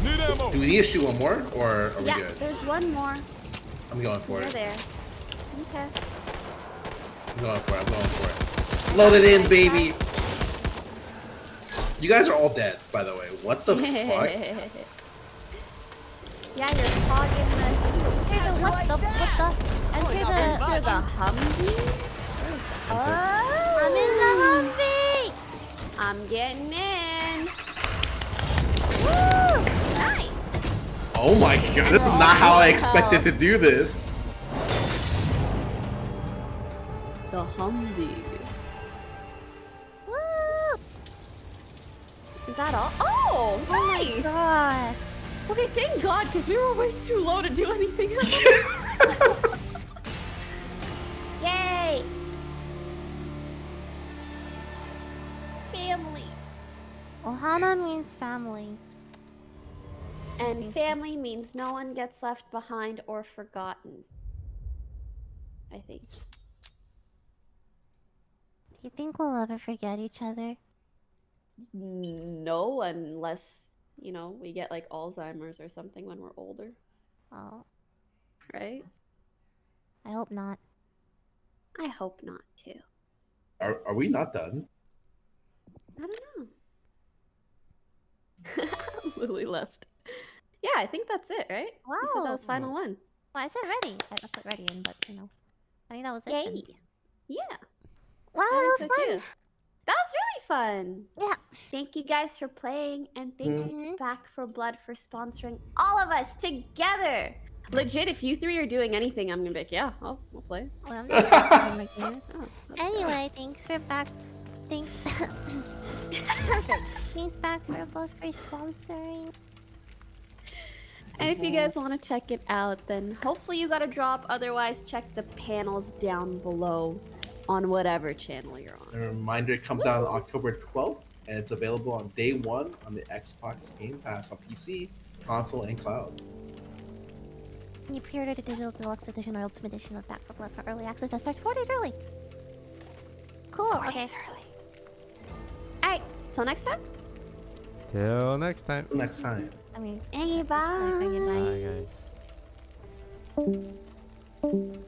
Need ammo! Do we need to shoot one more, or are we Yeah, good? there's one more. I'm going for You're it. there. Okay. I'm going for it. I'm going for it. Load it in, baby. You guys are all dead, by the way. What the fuck? (laughs) yeah, you're hogging the Enter the, what the, what the? Enter the, Enter the Humvee? Oh, I'm in the Humvee! I'm getting in. Woo! Nice! Oh my god, this is not how I expected to do this. The Humvee. Woo! Is that all? Oh, oh nice. God. Okay, thank God, because we were way too low to do anything else. (laughs) Yay! Family. Ohana means family. And family means no one gets left behind or forgotten. I think. Do you think we'll ever forget each other? No, unless, you know, we get like Alzheimer's or something when we're older, Oh, right? I hope not. I hope not, too. Are, are we not done? I don't know. (laughs) Lily left. Yeah, I think that's it, right? You said that was final one. Well, I said ready. I, I put ready in, but you know. I think that was it. then. Yeah. Wow, that was so, fun. too. That was really fun. Yeah. Thank you guys for playing, and thank you Mhm. to Back 4 Blood for sponsoring all of us together. Legit, if you three are doing anything, I'm gonna be like, yeah, I'll, I'll play. Well, I'm (laughs) not games. (laughs) Oh, that's Anyway, thanks for back. Thanks. Perfect. (coughs) (laughs) Thanks back for both for sponsoring. And if you mm-hmm. guys want to check it out, then hopefully you got a drop. Otherwise, check the panels down below on whatever channel you're on. A reminder it comes out on October 12th, and it's available on day one on the Xbox Game Pass on PC, console, and cloud. You pre-ordered a digital deluxe edition or ultimate edition of Back 4 Blood for early access that starts four days early. Cool. Four okay. days early. Alright, till next time. Till next time. Next time. I mean, hey, bye. Bye, bye guys.